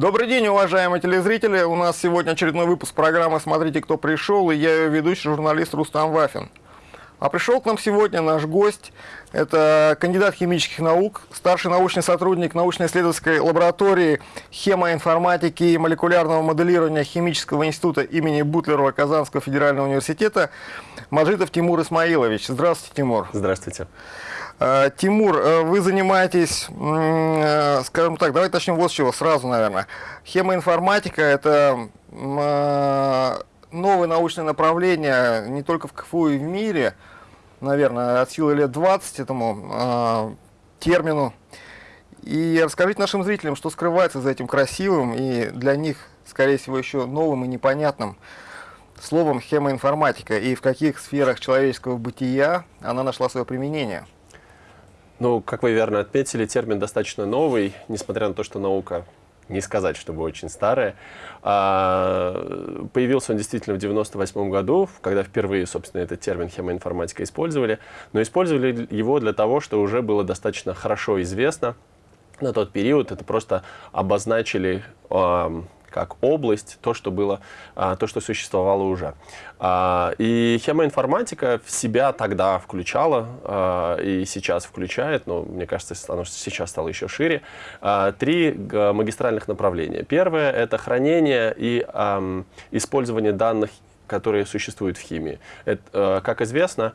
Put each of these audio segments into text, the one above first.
Добрый день, уважаемые телезрители. У нас сегодня очередной выпуск программы «Смотрите, кто пришел» и я ее ведущий журналист Рустам Вафин. А пришел к нам сегодня наш гость. Это кандидат химических наук, старший научный сотрудник научно-исследовательской лаборатории хемоинформатики и молекулярного моделирования Химического института имени Бутлерова Казанского федерального университета Маджитов Тимур Исмаилович. Здравствуйте, Тимур. Здравствуйте. Э, Тимур, э, вы занимаетесь, э, скажем так, давайте начнем вот с чего, сразу, наверное. Хемоинформатика – это новое научное направление не только в КФУ и в мире, наверное, от силы лет 20 этому термину. И расскажите нашим зрителям, что скрывается за этим красивым и для них, скорее всего, еще новым и непонятным словом хемоинформатика, и в каких сферах человеческого бытия она нашла свое применение. Ну, как вы верно отметили, термин достаточно новый, несмотря на то, что наука не сказать, чтобы очень старая. А, появился он действительно в 98 году, когда впервые, собственно, этот термин хемоинформатика использовали. Но использовали его для того, что уже было достаточно хорошо известно на тот период. Это просто обозначили как область, то, что было, а, то, что существовало уже. А, и хемоинформатика в себя тогда включала а, и сейчас включает, но мне кажется, оно сейчас стало еще шире, три магистральных направления. Первое – это хранение и использование данных, которые существуют в химии. Это, как известно,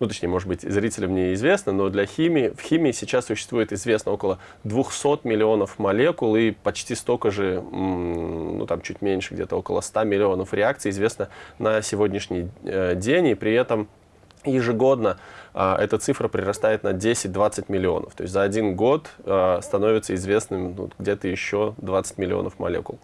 ну точнее, может быть, зрителям неизвестно, но для химии, в химии сейчас существует известно около 200 миллионов молекул и почти столько же, ну там чуть меньше, где-то около 100 миллионов реакций известно на сегодняшний э, день, и при этом ежегодно а, эта цифра прирастает на 10-20 миллионов. То есть за один год а, становится известным ну, где-то еще 20 миллионов молекул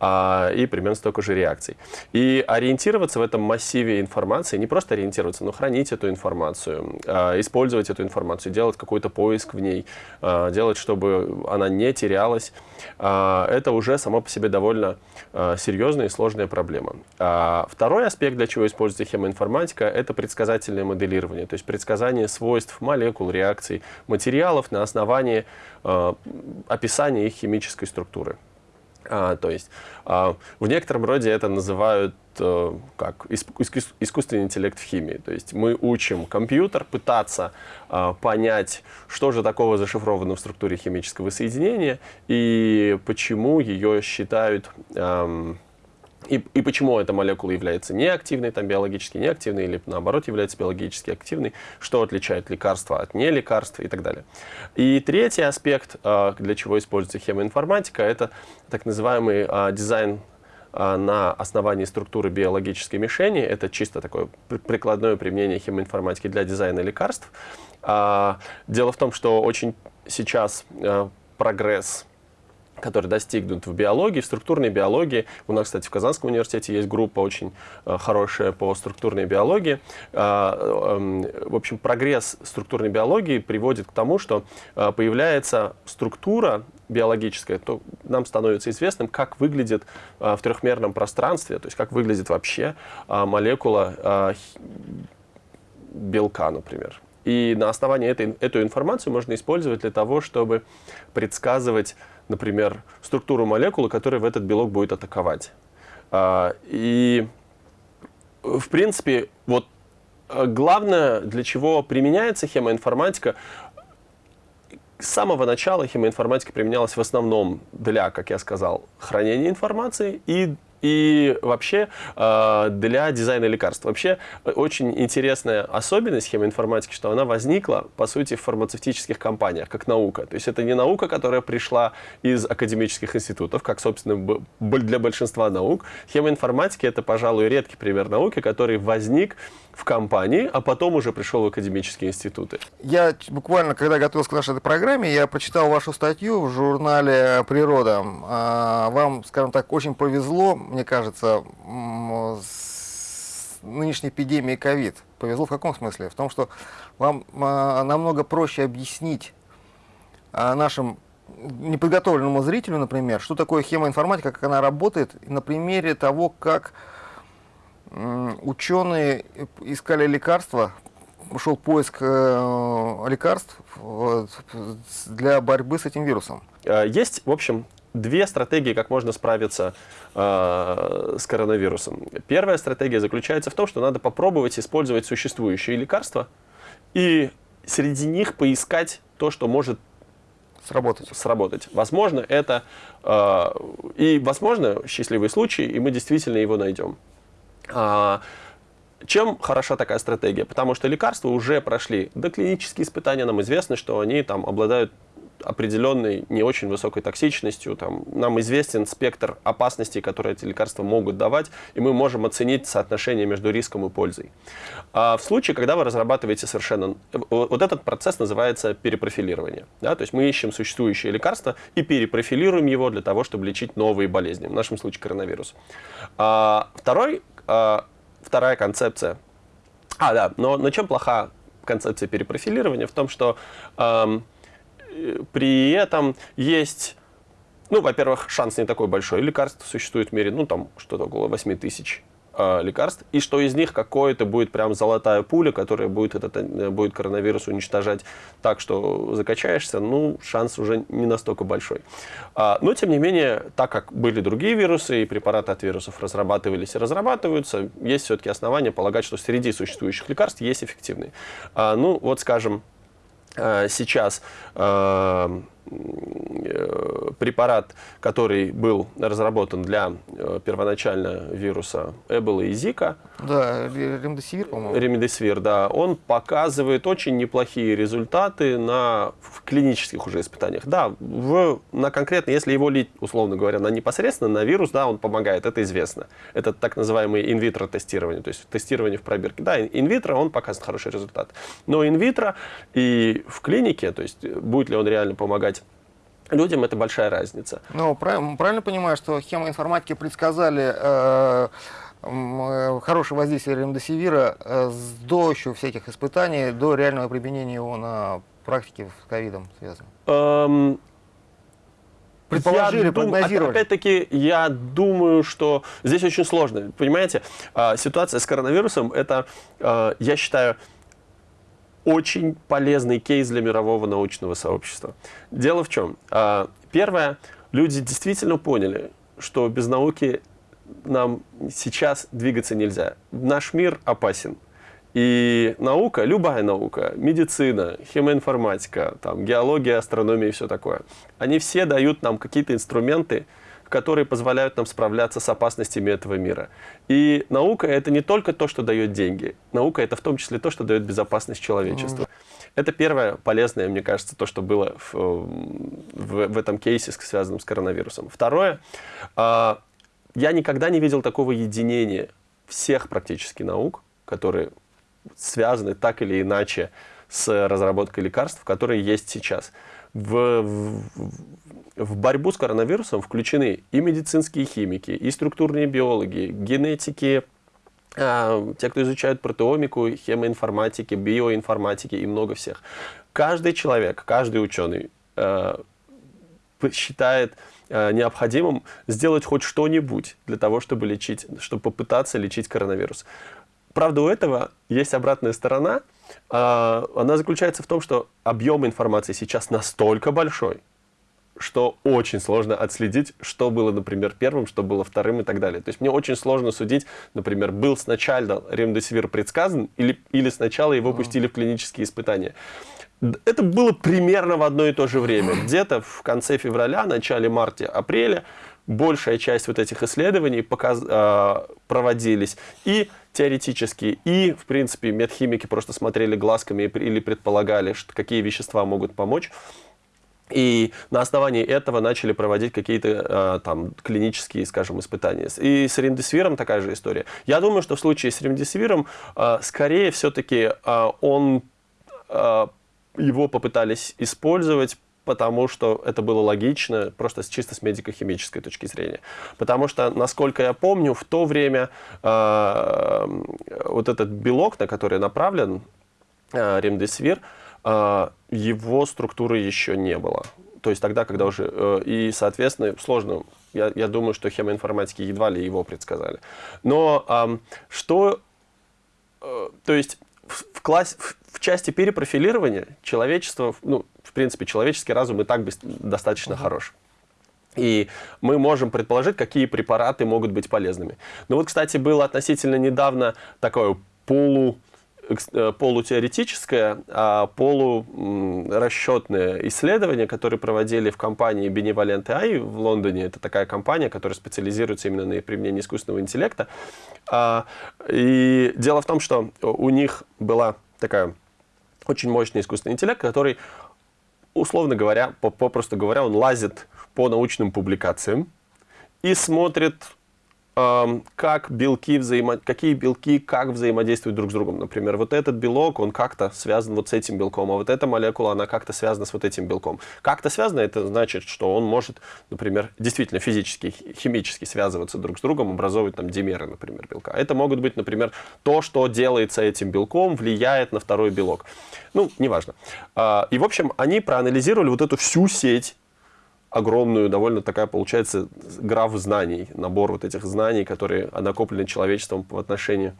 а, и примерно столько же реакций. И ориентироваться в этом массиве информации, не просто ориентироваться, но хранить эту информацию, а, использовать эту информацию, делать какой-то поиск в ней, а, делать, чтобы она не терялась, а, это уже само по себе довольно а, серьезная и сложная проблема. А, второй аспект, для чего используется хемоинформатика, это предсказательное моделирование, то есть предсказание свойств молекул, реакций, материалов на основании а, описания их химической структуры. А, то есть а, в некотором роде это называют а, как искусственный интеллект в химии. То есть мы учим компьютер пытаться а, понять, что же такого зашифровано в структуре химического соединения и почему ее считают... А, и, и почему эта молекула является неактивной, там биологически неактивной, или наоборот является биологически активной, что отличает лекарства от нелекарств и так далее. И третий аспект, а, для чего используется хемоинформатика, это так называемый а, дизайн а, на основании структуры биологической мишени. Это чисто такое прикладное применение хемоинформатики для дизайна лекарств. Дело в том, что очень сейчас прогресс который достигнут в биологии, в структурной биологии. У нас, кстати, в Казанском университете есть группа очень э, хорошая по структурной биологии. Э, э, в общем, прогресс структурной биологии приводит к тому, что э, появляется структура биологическая, то нам становится известным, как выглядит э, в трехмерном пространстве, то есть как выглядит вообще молекула белка, например. И на основании этой, эту информацию можно использовать для того, чтобы предсказывать например, структуру молекулы, которая в этот белок будет атаковать. А, и, в принципе, вот э, главное, для чего применяется хемоинформатика, с самого начала хемоинформатика применялась в основном для, как я сказал, хранения информации и и вообще э, для дизайна лекарств. Вообще э, очень интересная особенность хемоинформатики, что она возникла, по сути, в фармацевтических компаниях, как наука. То есть это не наука, которая пришла из академических институтов, как, собственно, для большинства наук. Хемоинформатика — это, пожалуй, редкий пример науки, который возник в компании, а потом уже пришел в академические институты. Я буквально, когда готовился к нашей программе, я прочитал вашу статью в журнале «Природа». А, вам, скажем так, очень повезло, мне кажется, с нынешней эпидемией ковид. Повезло в каком смысле? В том, что вам а, намного проще объяснить а, нашим неподготовленному зрителю, например, что такое хемоинформатика, как она работает, на примере того, как ученые искали лекарства, шел поиск э, лекарств для борьбы с этим вирусом. Э, есть, в общем, две стратегии, как можно справиться э, с коронавирусом. Первая стратегия заключается в том, что надо попробовать использовать существующие лекарства и среди них поискать то, что может сработать. сработать. Возможно, это э, и возможно счастливый случай, и мы действительно его найдем. А, чем хороша такая стратегия? Потому что лекарства уже прошли доклинические испытания, нам известно, что они там обладают определенной не очень высокой токсичностью. Там, нам известен спектр опасностей, которые эти лекарства могут давать, и мы можем оценить соотношение между риском и пользой. А в случае, когда вы разрабатываете совершенно... Вот этот процесс называется перепрофилирование. Да? То есть мы ищем существующее лекарство и перепрофилируем его для того, чтобы лечить новые болезни, в нашем случае коронавирус. А, второй, а, вторая концепция. А, да, но на чем плоха концепция перепрофилирования? В том, что... Эм, при этом есть, ну, во-первых, шанс не такой большой. Лекарств существует в мире, ну, там, что-то около 8 тысяч э, лекарств, и что из них какое-то будет прям золотая пуля, которая будет, этот, э, будет коронавирус уничтожать так, что закачаешься, ну, шанс уже не настолько большой. А, но, тем не менее, так как были другие вирусы, и препараты от вирусов разрабатывались и разрабатываются, есть все-таки основания полагать, что среди существующих лекарств есть эффективные. А, ну, вот, скажем, сейчас э, Э, препарат, который был разработан для э, первоначально вируса Эбола и Зика. Да, ремдесивир, по-моему. Ремдесивир, да. Он показывает очень неплохие результаты на в клинических уже испытаниях. Да, в, на конкретно, если его лить, условно говоря, на непосредственно на вирус, да, он помогает, это известно. Это так называемое инвитро тестирование, то есть тестирование в пробирке. Да, инвитро он показывает хороший результат. Но инвитро и в клинике, то есть будет ли он реально помогать людям это большая разница. Ну, правильно, понимаю, что хемоинформатики предсказали э, э, хорошее воздействие ремдесивира э, до еще всяких испытаний, до реального применения его на практике с ковидом связано? Эм, Предположили, дум... Опять-таки, я думаю, что здесь очень сложно. Понимаете, а, ситуация с коронавирусом, это, а, я считаю, очень полезный кейс для мирового научного сообщества. Дело в чем? А, первое, люди действительно поняли, что без науки нам сейчас двигаться нельзя. Наш мир опасен. И наука, любая наука, медицина, химоинформатика, там, геология, астрономия и все такое, они все дают нам какие-то инструменты, которые позволяют нам справляться с опасностями этого мира. И наука — это не только то, что дает деньги. Наука — это в том числе то, что дает безопасность человечеству. Mm. Это первое полезное, мне кажется, то, что было в, в, в этом кейсе, связанном с коронавирусом. Второе, э, я никогда не видел такого единения всех практически наук, которые связаны так или иначе с разработкой лекарств, которые есть сейчас. В, в, в борьбу с коронавирусом включены и медицинские химики, и структурные биологи, генетики, э, те, кто изучают протеомику, хемоинформатики, биоинформатики и много всех. Каждый человек, каждый ученый э, считает э, необходимым сделать хоть что-нибудь для того, чтобы лечить, чтобы попытаться лечить коронавирус. Правда, у этого есть обратная сторона. Э, она заключается в том, что объем информации сейчас настолько большой, что очень сложно отследить, что было, например, первым, что было вторым и так далее. То есть мне очень сложно судить, например, был сначала ремдесивир предсказан или, или сначала его пустили в клинические испытания. Это было примерно в одно и то же время. Где-то в конце февраля, начале марта, апреля большая часть вот этих исследований показ, э, проводились. И теоретически, и, в принципе, медхимики просто смотрели глазками или предполагали, что, какие вещества могут помочь. И на основании этого начали проводить какие-то э, там клинические, скажем, испытания. И с ремдесивиром такая же история. Я думаю, что в случае с ремдесивиром, э, скорее все-таки э, он, э, его попытались использовать потому что это было логично, просто чисто с медико-химической точки зрения. Потому что, насколько я помню, в то время э, вот этот белок, на который направлен э, ремдесивир, а, его структуры еще не было. То есть тогда, когда уже... Э, и, соответственно, сложно. Я, я думаю, что хемоинформатики едва ли его предсказали. Но что... Э, то есть в, класс, в, в части перепрофилирования человечество, ну, в принципе, человеческий разум и так достаточно угу. хорош. И мы можем предположить, какие препараты могут быть полезными. Но вот, кстати, было относительно недавно такое полу полутеоретическое, а полурасчетное исследование, которое проводили в компании Benevolent AI в Лондоне. Это такая компания, которая специализируется именно на применении искусственного интеллекта. А, и дело в том, что у них была такая очень мощный искусственный интеллект, который, условно говоря, попросту говоря, он лазит по научным публикациям и смотрит как белки взаимо... какие белки как взаимодействуют друг с другом. Например, вот этот белок, он как-то связан вот с этим белком, а вот эта молекула, она как-то связана с вот этим белком. Как-то связано, это значит, что он может, например, действительно физически, химически связываться друг с другом, образовывать там димеры, например, белка. Это могут быть, например, то, что делается этим белком, влияет на второй белок. Ну, неважно. А, и, в общем, они проанализировали вот эту всю сеть огромную, довольно такая получается граф знаний, набор вот этих знаний, которые накоплены человечеством в отношении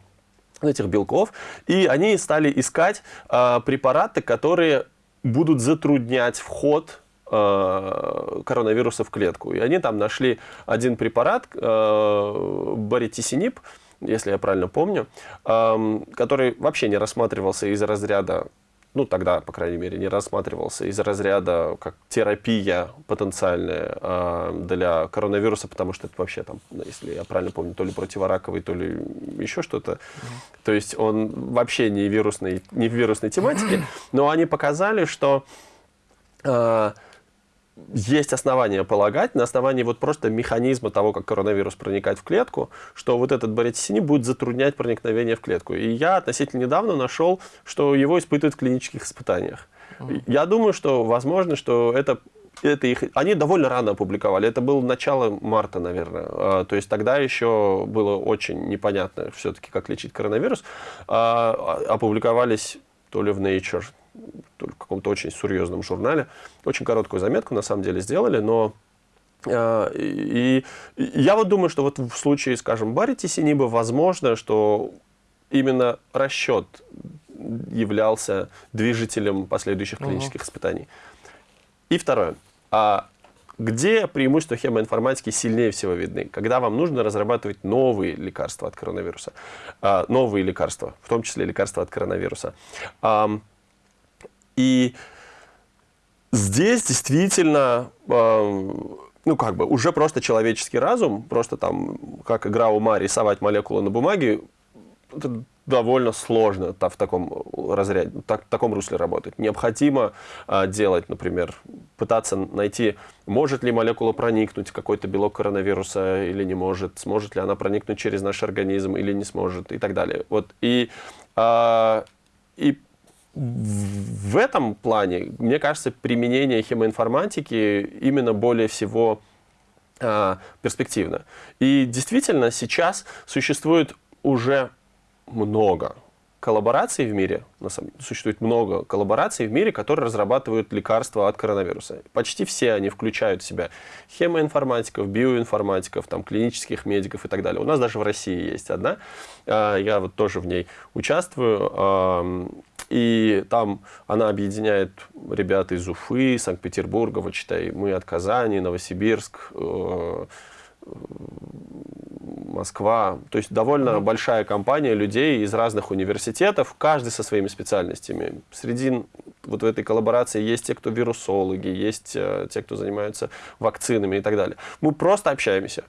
этих белков. И они стали искать э, препараты, которые будут затруднять вход э, коронавируса в клетку. И они там нашли один препарат, э, баритисинип, если я правильно помню, который вообще не рассматривался из разряда ну, тогда, по крайней мере, не рассматривался из разряда как терапия потенциальная э, для коронавируса, потому что это вообще там, если я правильно помню, то ли противораковый, то ли еще что-то. Mm -hmm. То есть он вообще не вирусный, не в вирусной тематике, но они показали, что э, есть основания полагать, на основании вот просто механизма того, как коронавирус проникает в клетку, что вот этот баритисинин будет затруднять проникновение в клетку. И я относительно недавно нашел, что его испытывают в клинических испытаниях. Mm. Я думаю, что возможно, что это это их, они довольно рано опубликовали. Это было начало марта, наверное. А, то есть тогда еще было очень непонятно все-таки, как лечить коронавирус. А, опубликовались то ли в Nature, в каком-то очень серьезном журнале. Очень короткую заметку, на самом деле, сделали, но э, и, я вот думаю, что вот в случае, скажем, Барри Тисиниба, возможно, что именно расчет являлся движителем последующих клинических угу. испытаний. И второе. А где преимущества хемоинформатики сильнее всего видны? Когда вам нужно разрабатывать новые лекарства от коронавируса. А, новые лекарства, в том числе лекарства от коронавируса. И здесь действительно, ну как бы, уже просто человеческий разум, просто там, как игра ума, рисовать молекулы на бумаге, это довольно сложно в таком разряде, в таком русле работать. Необходимо э, делать, например, пытаться найти, может ли молекула проникнуть какой-то белок коронавируса или не может, сможет ли она проникнуть через наш организм или не сможет и так далее. Вот, и, э, и в этом плане, мне кажется, применение химоинформатики именно более всего э, перспективно. И действительно, сейчас существует уже много коллабораций в мире, существует много коллабораций в мире, которые разрабатывают лекарства от коронавируса. Почти все они включают в себя хемоинформатиков, биоинформатиков, там, клинических медиков и так далее. У нас даже в России есть одна, а, я вот тоже в ней участвую, и там она объединяет ребят из Уфы, Санкт-Петербурга, вот читай, мы от Казани, Новосибирск, э, Москва. То есть довольно mm большая компания людей из разных университетов, каждый со своими специальностями. Среди вот в этой коллаборации есть те, кто вирусологи, есть э, те, кто занимаются вакцинами и так далее. Мы просто общаемся.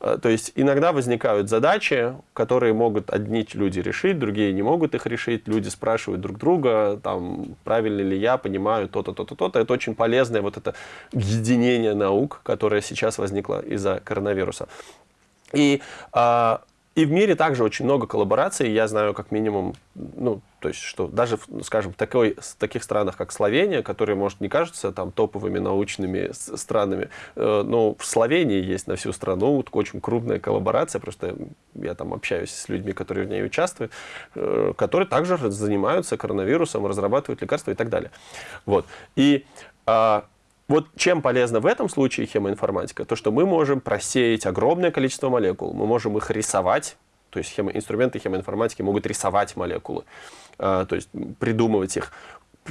Э, то есть иногда возникают задачи, которые могут одни люди решить, другие не могут их решить. Люди спрашивают друг друга, там, правильно ли я понимаю то-то, то-то, то-то. Это очень полезное вот это единение наук, которое сейчас возникло из-за коронавируса. И а, и в мире также очень много коллабораций. Я знаю как минимум, ну, то есть, что даже, скажем, такой, в таких странах, как Словения, которые, может, не кажутся там топовыми научными странами, э, но в Словении есть на всю страну очень крупная коллаборация, просто я там общаюсь с людьми, которые в ней участвуют, э, которые также занимаются коронавирусом, разрабатывают лекарства и так далее. Вот. И а, вот чем полезна в этом случае хемоинформатика? То, что мы можем просеять огромное количество молекул, мы можем их рисовать, то есть хемо, инструменты хемоинформатики могут рисовать молекулы, э, то есть придумывать их.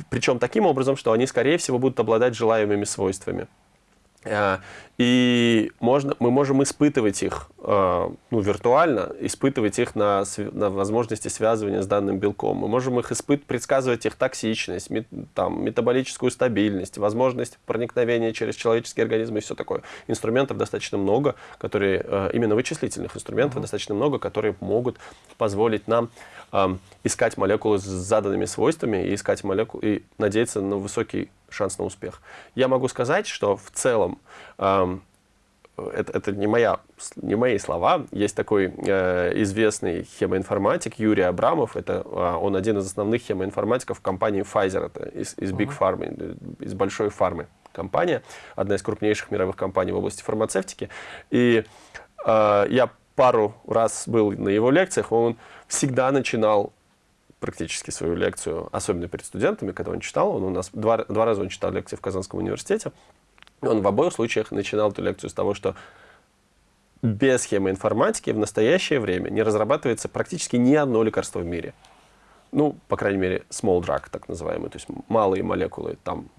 Причем таким образом, что они, скорее всего, будут обладать желаемыми свойствами. Э, и можно, мы можем испытывать их э, ну, виртуально, испытывать их на, на возможности связывания с данным белком. Мы можем их испыт, предсказывать их токсичность, мет, там, метаболическую стабильность, возможность проникновения через человеческий организм и все такое. Инструментов достаточно много, которые, э, именно вычислительных инструментов uh -huh. достаточно много, которые могут позволить нам искать молекулы с заданными свойствами и искать молекулы и надеяться на высокий шанс на успех. Я могу сказать, что в целом это, это не, моя, не мои слова. Есть такой э, известный хемоинформатик Юрий Абрамов. Это, э, он один из основных хемоинформатиков компании Pfizer, это из, из Big Pharma, из большой фармы компания, одна из крупнейших мировых компаний в области фармацевтики. И э, я пару раз был на его лекциях, он всегда начинал практически свою лекцию, особенно перед студентами, когда он читал, он у нас два, два раза он читал лекции в Казанском университете, он в обоих случаях начинал эту лекцию с того, что без схемы информатики в настоящее время не разрабатывается практически ни одно лекарство в мире ну, по крайней мере, small drug, так называемый, то есть малые молекулы, там,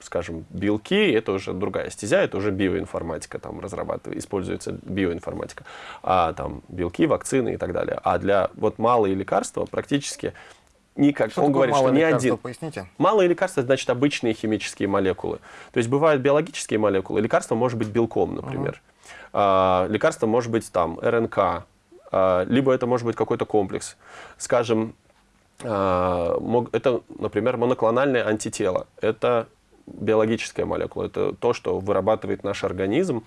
скажем, белки, это уже другая стезя, это уже биоинформатика, там разрабатывается, используется биоинформатика, а там белки, вакцины и так далее. А для вот малые лекарства практически никак. Что он говорит, что ни один. Поясните. Малые лекарства значит обычные химические молекулы. То есть бывают биологические молекулы, лекарство может быть белком, например. -huh. а, лекарство может быть там РНК, а, либо это может быть какой-то комплекс. Скажем, это, например, моноклональное антитело. Это биологическая молекула. Это то, что вырабатывает наш организм.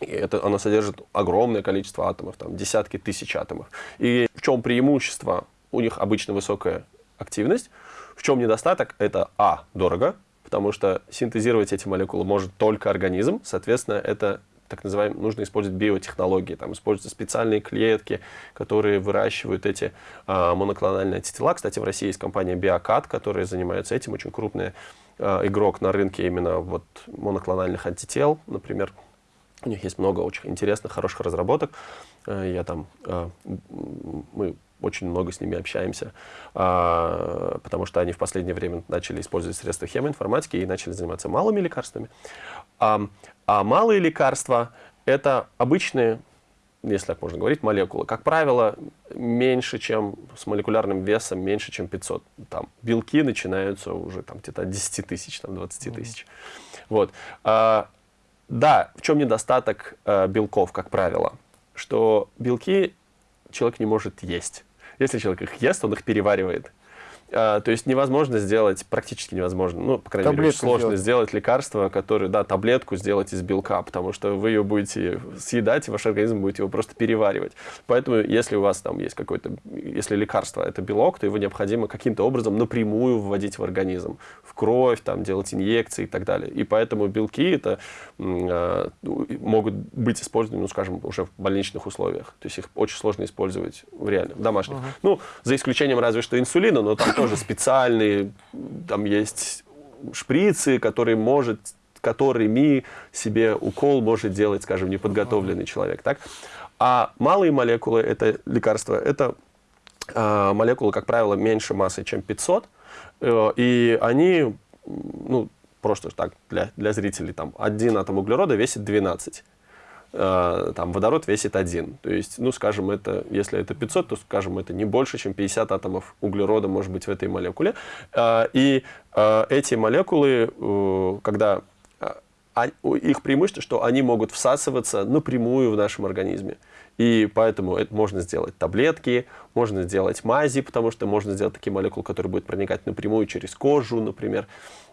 И это, оно содержит огромное количество атомов, там, десятки тысяч атомов. И в чем преимущество? У них обычно высокая активность. В чем недостаток? Это, а, дорого, потому что синтезировать эти молекулы может только организм. Соответственно, это так называемые, нужно использовать биотехнологии, там используются специальные клетки, которые выращивают эти а, моноклональные антитела. Кстати, в России есть компания Биокат, которая занимается этим, очень крупный а, игрок на рынке именно вот моноклональных антител, например. У них есть много очень интересных, хороших разработок. А, я там, а, мы очень много с ними общаемся, а, потому что они в последнее время начали использовать средства хемоинформатики и начали заниматься малыми лекарствами. А, малые лекарства – это обычные, если так можно говорить, молекулы. Как правило, меньше, чем с молекулярным весом, меньше, чем 500. Там белки начинаются уже там где-то от 10 тысяч, там 20 тысяч. Mm -hmm. Вот. А, да, в чем недостаток а, белков, как правило? Что белки человек не может есть. Если человек их ест, он их переваривает. А, то есть невозможно сделать, практически невозможно, ну, по крайней таблетку мере, очень сложно сделать. сделать лекарство, которое, да, таблетку сделать из белка, потому что вы ее будете съедать, и ваш организм будет его просто переваривать. Поэтому, если у вас там есть какое-то, если лекарство это белок, то его необходимо каким-то образом напрямую вводить в организм, в кровь, там, делать инъекции и так далее. И поэтому белки это э, могут быть использованы, ну, скажем, уже в больничных условиях. То есть их очень сложно использовать в реальных, в домашних. Uh -huh. Ну, за исключением разве что инсулина, но там тоже специальные, там есть шприцы, которые может, которыми себе укол может делать, скажем, неподготовленный человек. Так? А малые молекулы, это лекарства, это э, молекулы, как правило, меньше массы, чем 500, э, и они, ну, просто так, для, для зрителей, там, один атом углерода весит 12 Э, там водород весит один. То есть, ну, скажем, это, если это 500, то, скажем, это не больше, чем 50 атомов углерода может быть в этой молекуле. Э, и э, эти молекулы, когда а, их преимущество, что они могут всасываться напрямую в нашем организме. И поэтому это можно сделать таблетки, можно сделать мази, потому что можно сделать такие молекулы, которые будут проникать напрямую через кожу, например.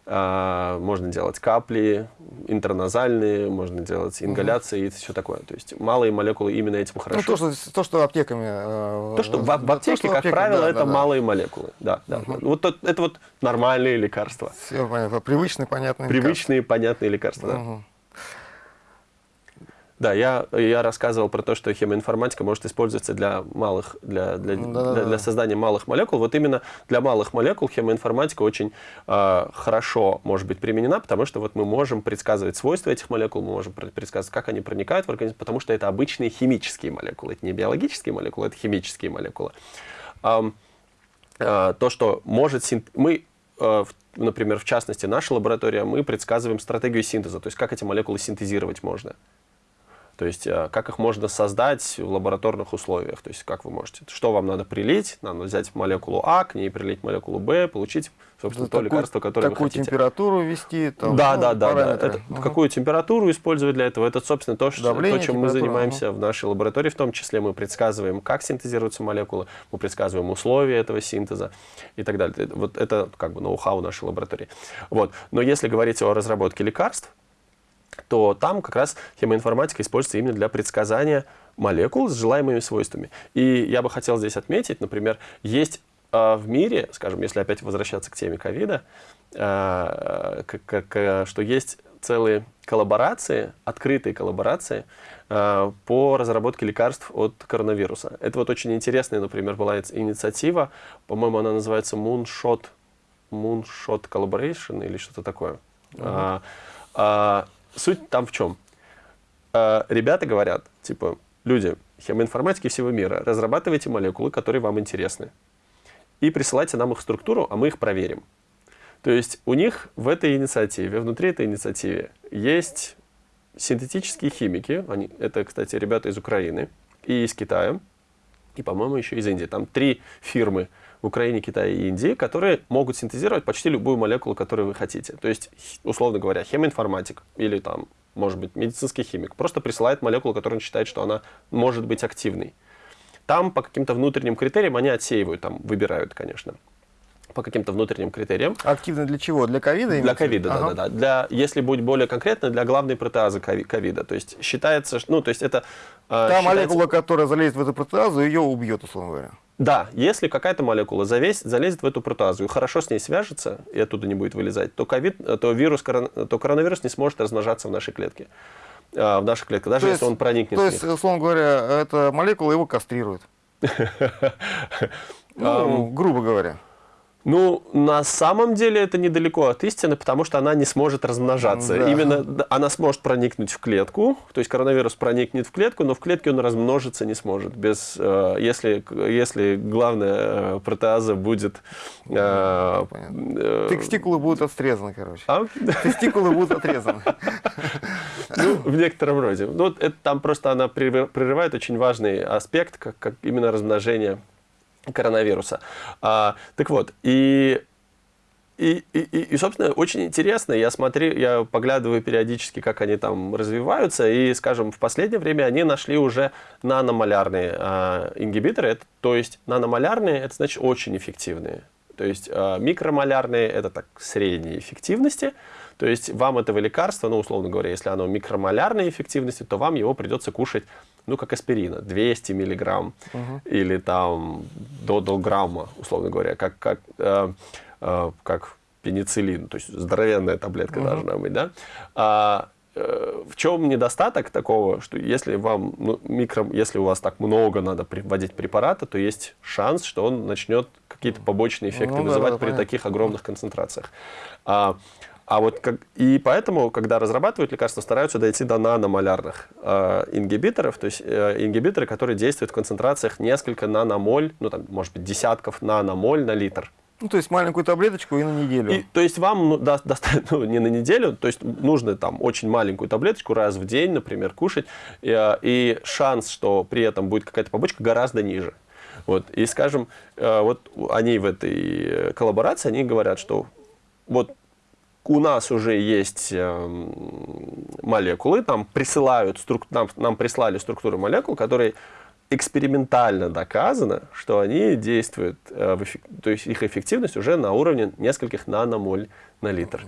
А, можно делать капли интерназальные, можно делать ингаляции угу. и все такое. То есть малые молекулы именно этим хорошо. Ну, то, что, то, что аптеками... Э, то, что в, в аптеке, то, что как аптека, правило, да, это да, малые да. молекулы. Да, да. Угу. Вот это вот нормальные лекарства. Все понятно. Привычные, понятные Привычные, лекарства. понятные лекарства, да. Угу. Да, я, я рассказывал про то, что хемоинформатика может использоваться для, малых, для, для, да, для, для создания малых молекул. Вот именно для малых молекул хемоинформатика очень э, хорошо может быть применена, потому что вот мы можем предсказывать свойства этих молекул, мы можем предсказывать, как они проникают в организм, потому что это обычные химические молекулы. Это не биологические молекулы, это химические молекулы. Э, э, то, что может... Мы э, например, в частности, наша лаборатория, мы предсказываем стратегию синтеза, то есть как эти молекулы синтезировать можно. То есть э, как их можно создать в лабораторных условиях. То есть как вы можете, что вам надо прилить, надо взять молекулу А, к ней прилить молекулу Б, получить, собственно, то такую, лекарство, которое вы хотите. температуру ввести, там, да, ну, да, да, да. Это, угу. Какую температуру использовать для этого. Это, собственно, то, что, Давление, то чем мы занимаемся угу. в нашей лаборатории. В том числе мы предсказываем, как синтезируются молекулы, мы предсказываем условия этого синтеза и так далее. Вот это как бы ноу-хау нашей лаборатории. Вот. Но если говорить о разработке лекарств, то там как раз хемоинформатика используется именно для предсказания молекул с желаемыми свойствами. И я бы хотел здесь отметить, например, есть э, в мире, скажем, если опять возвращаться к теме ковида, э, что есть целые коллаборации, открытые коллаборации э, по разработке лекарств от коронавируса. Это вот очень интересная, например, была инициатива, по-моему, она называется Moonshot, Moonshot Collaboration или что-то такое. Uh -huh суть там в чем? Э, ребята говорят, типа, люди, хемоинформатики всего мира, разрабатывайте молекулы, которые вам интересны. И присылайте нам их структуру, а мы их проверим. То есть у них в этой инициативе, внутри этой инициативы есть синтетические химики. Они, это, кстати, ребята из Украины и из Китая. И, по-моему, еще из Индии. Там три фирмы Украине, Китае и Индии, которые могут синтезировать почти любую молекулу, которую вы хотите. То есть, условно говоря, хемоинформатик или там, может быть, медицинский химик просто присылает молекулу, которую он считает, что она может быть активной. Там по каким-то внутренним критериям они отсеивают, там выбирают, конечно по каким-то внутренним критериям. Активно для чего? Для ковида? Для ковида, ага. да, да, да. Для, если быть более конкретно, для главной протеазы ковида. То есть считается, ну, то есть это... Та считается... молекула, которая залезет в эту протеазу, ее убьет, условно говоря. Да, если какая-то молекула завесь, залезет в эту протеазу и хорошо с ней свяжется, и оттуда не будет вылезать, то, ковид, то, вирус, то коронавирус не сможет размножаться в нашей клетке. А, в нашей клетке, даже то если есть, он проникнет То есть, условно говоря, эта молекула его кастрирует. Ну, грубо говоря. Ну, на самом деле это недалеко от истины, потому что она не сможет размножаться. Да. Именно она сможет проникнуть в клетку, то есть коронавирус проникнет в клетку, но в клетке он размножиться не сможет. Без, э, если, если главная э, протеаза будет... Э, Тестикулы будут отрезаны, короче. А? Тестикулы будут отрезаны. Ну, в некотором роде. Ну, это, там просто она прерывает очень важный аспект, как, как именно размножение коронавируса. А, так вот, и и, и, и, собственно, очень интересно, я смотрю, я поглядываю периодически, как они там развиваются, и, скажем, в последнее время они нашли уже наномолярные э, ингибиторы, это, то есть наномолярные, это значит очень эффективные. То есть э, микромолярные, это так средней эффективности, то есть вам этого лекарства, ну, условно говоря, если оно микромолярной эффективности, то вам его придется кушать ну, как аспирина, 200 миллиграмм угу. или там до долграмма, условно говоря, как, как, э, э, как пенициллин, то есть здоровенная таблетка угу. должна быть, да. А, э, в чем недостаток такого, что если вам ну, микро, если у вас так много надо вводить препарата, то есть шанс, что он начнет какие-то побочные эффекты ну, вызывать да, да, при понятно. таких огромных концентрациях. А, а вот как, и поэтому, когда разрабатывают лекарства, стараются дойти до наномолярных э, ингибиторов, то есть э, ингибиторы, которые действуют в концентрациях несколько наномоль, ну там, может быть, десятков наномоль на литр. Ну, то есть маленькую таблеточку и на неделю. И, то есть вам ну, да, достаточно, ну, не на неделю, то есть нужно там очень маленькую таблеточку раз в день, например, кушать, и, э, и шанс, что при этом будет какая-то побочка, гораздо ниже. Вот, и, скажем, э, вот они в этой коллаборации, они говорят, что вот у нас уже есть эм, молекулы, там присылают, нам, нам прислали структуру молекул, которые экспериментально доказано, что они действуют, э, в эффект, то есть их эффективность уже на уровне нескольких наномоль на литр.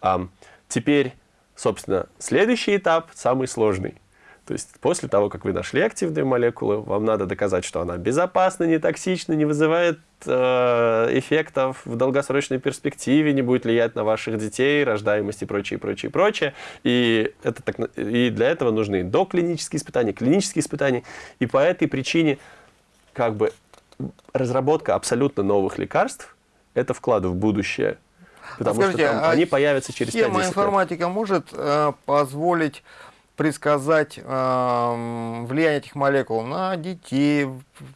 А, теперь, собственно, следующий этап, самый сложный – то есть после того, как вы нашли активную молекулу, вам надо доказать, что она безопасна, не токсична, не вызывает э, эффектов в долгосрочной перспективе, не будет влиять на ваших детей, рождаемость и прочее, прочее, прочее. И, это так, и для этого нужны доклинические испытания, клинические испытания. И по этой причине как бы разработка абсолютно новых лекарств – это вклад в будущее. Потому а скажите, что там, а они появятся через 5 лет. информатика может э, позволить предсказать э, влияние этих молекул на детей,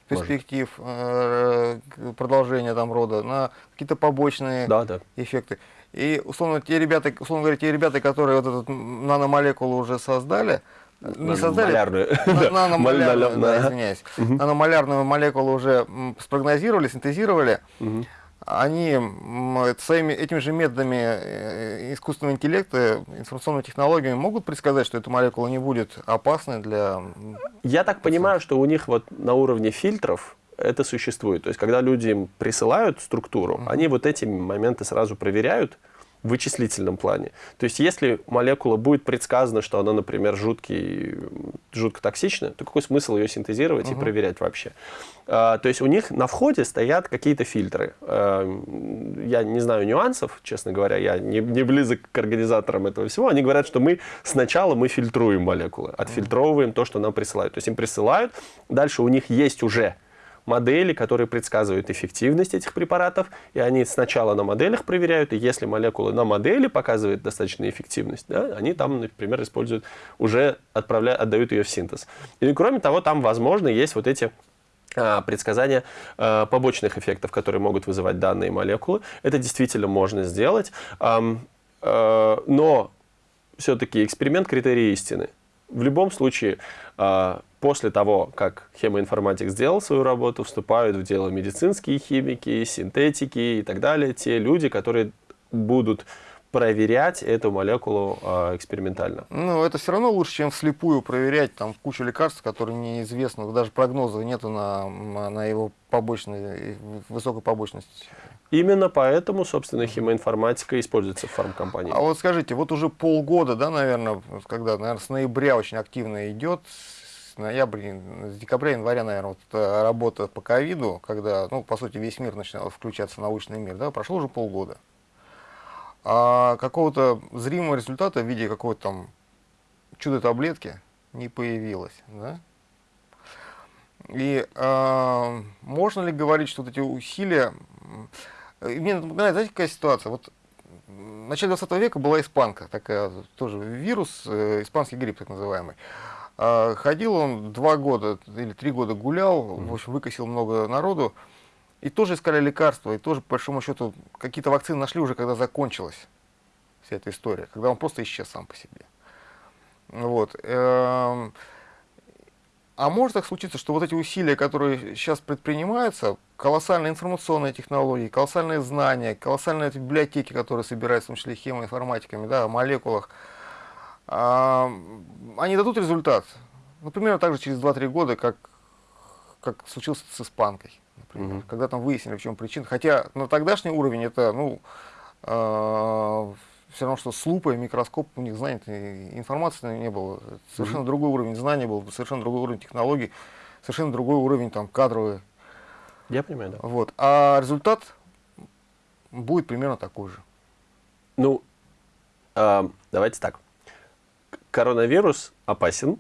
перспектив э, продолжения там рода, на какие-то побочные да, да. эффекты. И, условно, те ребята, условно говоря, те ребята, которые вот эту наномолекулу уже создали, не создали, наномолярную, извиняюсь, наномолярную молекулу уже спрогнозировали, синтезировали, они своими, этими же методами э, искусственного интеллекта, информационными технологиями могут предсказать, что эта молекула не будет опасной для... Я так понимаю, что у них вот на уровне фильтров это существует. То есть, когда люди им присылают структуру, mm -hmm. они вот эти моменты сразу проверяют, в вычислительном плане. То есть, если молекула будет предсказана, что она, например, жуткий, жутко токсична, то какой смысл ее синтезировать угу. и проверять вообще? А, то есть, у них на входе стоят какие-то фильтры. А, я не знаю нюансов, честно говоря, я не, не близок к организаторам этого всего. Они говорят, что мы сначала мы фильтруем молекулы, отфильтровываем то, что нам присылают. То есть, им присылают, дальше у них есть уже модели, которые предсказывают эффективность этих препаратов, и они сначала на моделях проверяют, и если молекула на модели показывает достаточную эффективность, да, они там, например, используют, уже отправляют, отдают ее в синтез. И кроме того, там, возможно, есть вот эти а, предсказания а, побочных эффектов, которые могут вызывать данные молекулы. Это действительно можно сделать, а, но все-таки эксперимент критерии истины. В любом случае, после того, как хемоинформатик сделал свою работу, вступают в дело медицинские химики, синтетики и так далее, те люди, которые будут проверять эту молекулу э, экспериментально. Ну, это все равно лучше, чем вслепую проверять там кучу лекарств, которые неизвестны, даже прогноза нету на, на его побочной, высокой побочности. Именно поэтому, собственно, химоинформатика используется в фармкомпании. А вот скажите, вот уже полгода, да, наверное, когда, наверное, с ноября очень активно идет с ноября, с декабря, января, наверное, вот работа по ковиду, когда, ну, по сути, весь мир начинал включаться, научный мир, да, прошло уже полгода. А какого-то зримого результата в виде какой-то там чудо-таблетки не появилось, да? И э, можно ли говорить, что вот эти усилия... Мне напоминает, знаете, какая ситуация? Вот в начале 20 века была испанка, такая тоже вирус, э, испанский грипп так называемый. А, ходил он два года или три года гулял, в общем, выкосил много народу. И тоже искали лекарства, и тоже, по большому счету, какие-то вакцины нашли уже, когда закончилась вся эта история, когда он просто исчез сам по себе. Вот. Эм, а может так случиться, что вот эти усилия, которые сейчас предпринимаются, колоссальные информационные технологии, колоссальные знания, колоссальные библиотеки, которые собираются, в том числе хемоинформатиками, да, о молекулах, они дадут результат. Ну, примерно так же через 2-3 года, как, как случилось с испанкой, например, угу. когда там выяснили, в чем причина. Хотя на тогдашний уровень это, ну, э, все равно, что с лупой, микроскоп, у них знаний, информации не было. Совершенно угу. другой уровень знаний был, совершенно другой уровень технологий, совершенно другой уровень там кадровый. Я понимаю, да. Вот. А результат будет примерно такой же. Ну, э, давайте так коронавирус опасен,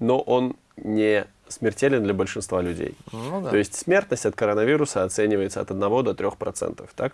но он не смертелен для большинства людей. Ну, да. То есть смертность от коронавируса оценивается от 1 до 3%. Так?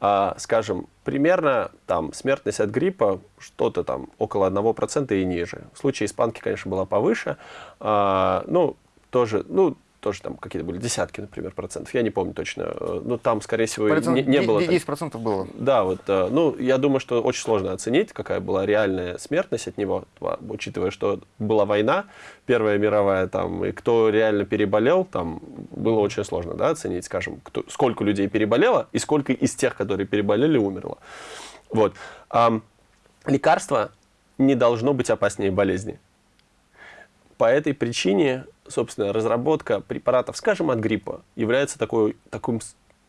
А, скажем, примерно там смертность от гриппа что-то там около 1% и ниже. В случае испанки, конечно, была повыше. А, ну, тоже, ну, тоже там какие-то были десятки, например, процентов. Я не помню точно. Ну, там, скорее всего, Процент, не, не было... 10 процентов было. Да, вот. Э, ну, я думаю, что очень сложно оценить, какая была реальная смертность от него, учитывая, что была война, Первая мировая, там, и кто реально переболел, там, было очень сложно, да, оценить, скажем, кто, сколько людей переболело и сколько из тех, которые переболели, умерло. Вот. А, лекарство не должно быть опаснее болезни. По этой причине собственно, разработка препаратов, скажем, от гриппа, является такой, такой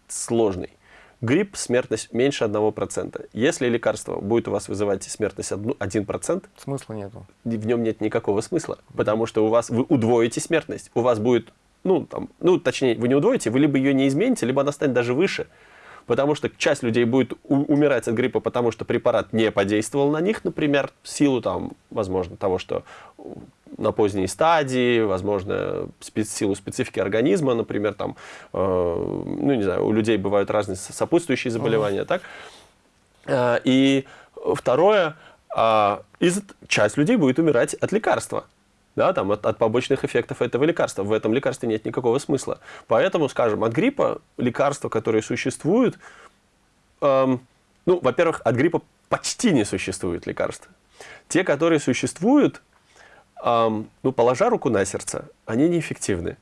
сложной. Грипп, смертность меньше 1%. Если лекарство будет у вас вызывать смертность 1%, смысла нету. В нем нет никакого смысла, потому что у вас вы удвоите смертность. У вас будет, ну, там, ну, точнее, вы не удвоите, вы либо ее не измените, либо она станет даже выше. Потому что часть людей будет умирать от гриппа, потому что препарат не подействовал на них, например, в силу, там, возможно, того, что на поздней стадии, возможно, в силу специфики организма, например, там, э, ну, не знаю, у людей бывают разные сопутствующие заболевания, -huh. так? Э, и второе, и часть людей будет умирать от лекарства да, там, от, от побочных эффектов этого лекарства. В этом лекарстве нет никакого смысла. Поэтому, скажем, от гриппа лекарства, которые существуют, эм, ну, во-первых, от гриппа почти не существует лекарств. Те, которые существуют, эм, ну, положа руку на сердце, они неэффективны.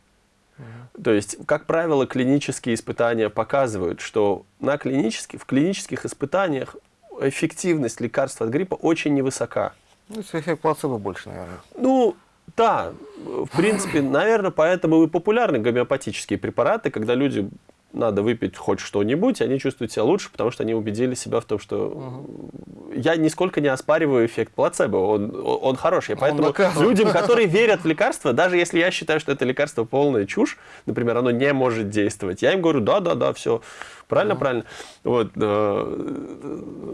То есть, как правило, клинические испытания показывают, что на клинических, в клинических испытаниях эффективность лекарства от гриппа очень невысока. Ну, эффект плацебо больше, наверное. Ну, да, в принципе, наверное, поэтому и популярны гомеопатические препараты, когда люди надо выпить хоть что-нибудь, они чувствуют себя лучше, потому что они убедили себя в том, что угу. я нисколько не оспариваю эффект плацебо, он, он хороший. Поэтому людям, которые верят в лекарства, даже если я считаю, что это лекарство полная чушь, например, оно не может действовать, я им говорю, да-да-да, все, Правильно, mm. правильно. Вот, э,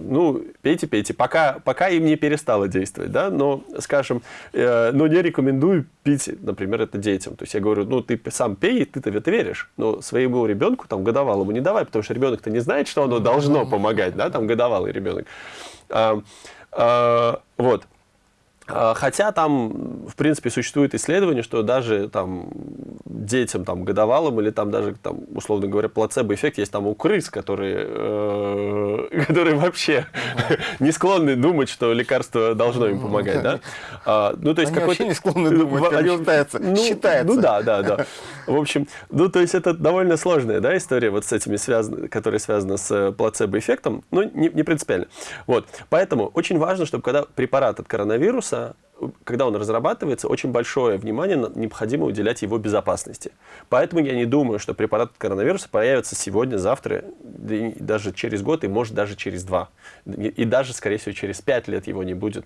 ну, пейте, пейте, пока, пока им не перестало действовать, да, но, скажем, э, но не рекомендую пить, например, это детям. То есть я говорю, ну, ты сам пей, ты-то это веришь, но своему ребенку, там, годовалому не давай, потому что ребенок-то не знает, что оно должно помогать, да, там, годовалый ребенок. А, а, вот. А, хотя там, в принципе, существует исследование, что даже там детям там, годовалым или там даже, там, условно говоря, плацебо-эффект есть там у крыс, которые, э, которые вообще не склонны думать, что лекарство должно им помогать. Да? А, ну, то есть Они вообще не склонны думать, они считается. Ну, считается. ну да, да, да. В общем, ну то есть это довольно сложная да, история вот с этими связаны, которая связана с плацебо-эффектом, ну не, не принципиально. Вот. Поэтому очень важно, чтобы когда препарат от коронавируса когда он разрабатывается, очень большое внимание необходимо уделять его безопасности. Поэтому я не думаю, что препарат коронавируса появится сегодня, завтра, даже через год и может даже через два. И даже, скорее всего, через пять лет его не будет.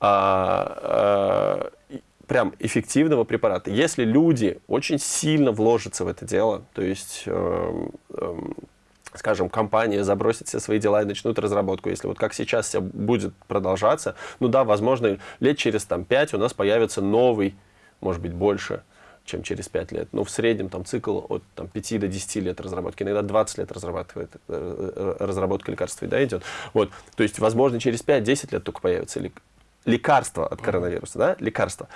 А, а, прям эффективного препарата. Если люди очень сильно вложатся в это дело, то есть... Э, э, скажем, компания забросит все свои дела и начнут разработку, если вот как сейчас все будет продолжаться, ну да, возможно, лет через там 5 у нас появится новый, может быть, больше, чем через 5 лет. Но в среднем там цикл от там, 5 до 10 лет разработки, иногда 20 лет разрабатывает, э, э, разработка лекарства да, идет. Вот. То есть, возможно, через 5-10 лет только появится лекарство от коронавируса, да, лекарство.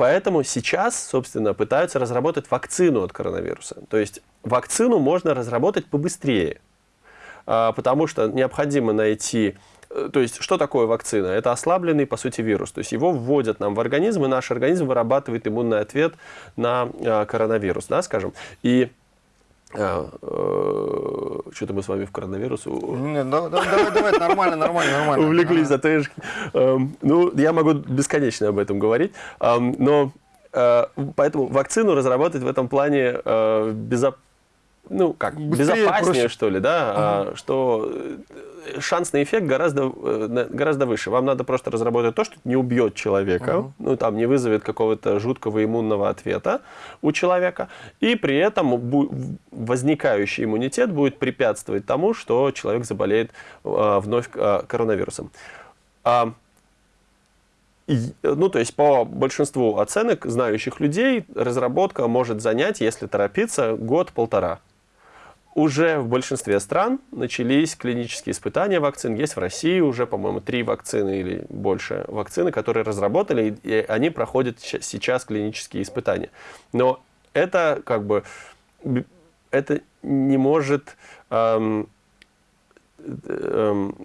Поэтому сейчас, собственно, пытаются разработать вакцину от коронавируса. То есть вакцину можно разработать побыстрее, а, потому что необходимо найти... Э, то есть, что такое вакцина? Это ослабленный, по сути, вирус. То есть, его вводят нам в организм, и наш организм вырабатывает иммунный ответ на а, коронавирус, да, скажем. И а, э, что-то мы с вами в коронавирус. Нет, давай, давай, давай, нормально, нормально, нормально. Увлеклись за ТЭшки. Эм, ну, я могу бесконечно об этом говорить, эм, но э, поэтому вакцину разработать в этом плане э, безопасно ну, как, Быстрее, безопаснее, проще. что ли, да, ага. что шанс на эффект гораздо, э, гораздо выше. Вам надо просто разработать то, что не убьет человека, угу. ну, там, не вызовет какого-то жуткого иммунного ответа у человека, и при этом возникающий иммунитет будет препятствовать тому, что человек заболеет э, вновь э, коронавирусом. А, ну, то есть по большинству оценок знающих людей разработка может занять, если торопиться, год-полтора уже в большинстве стран начались клинические испытания вакцин. Есть в России уже, по-моему, три вакцины или больше вакцины, которые разработали, и они проходят сейчас клинические испытания. Но это как бы это не может эм, эм,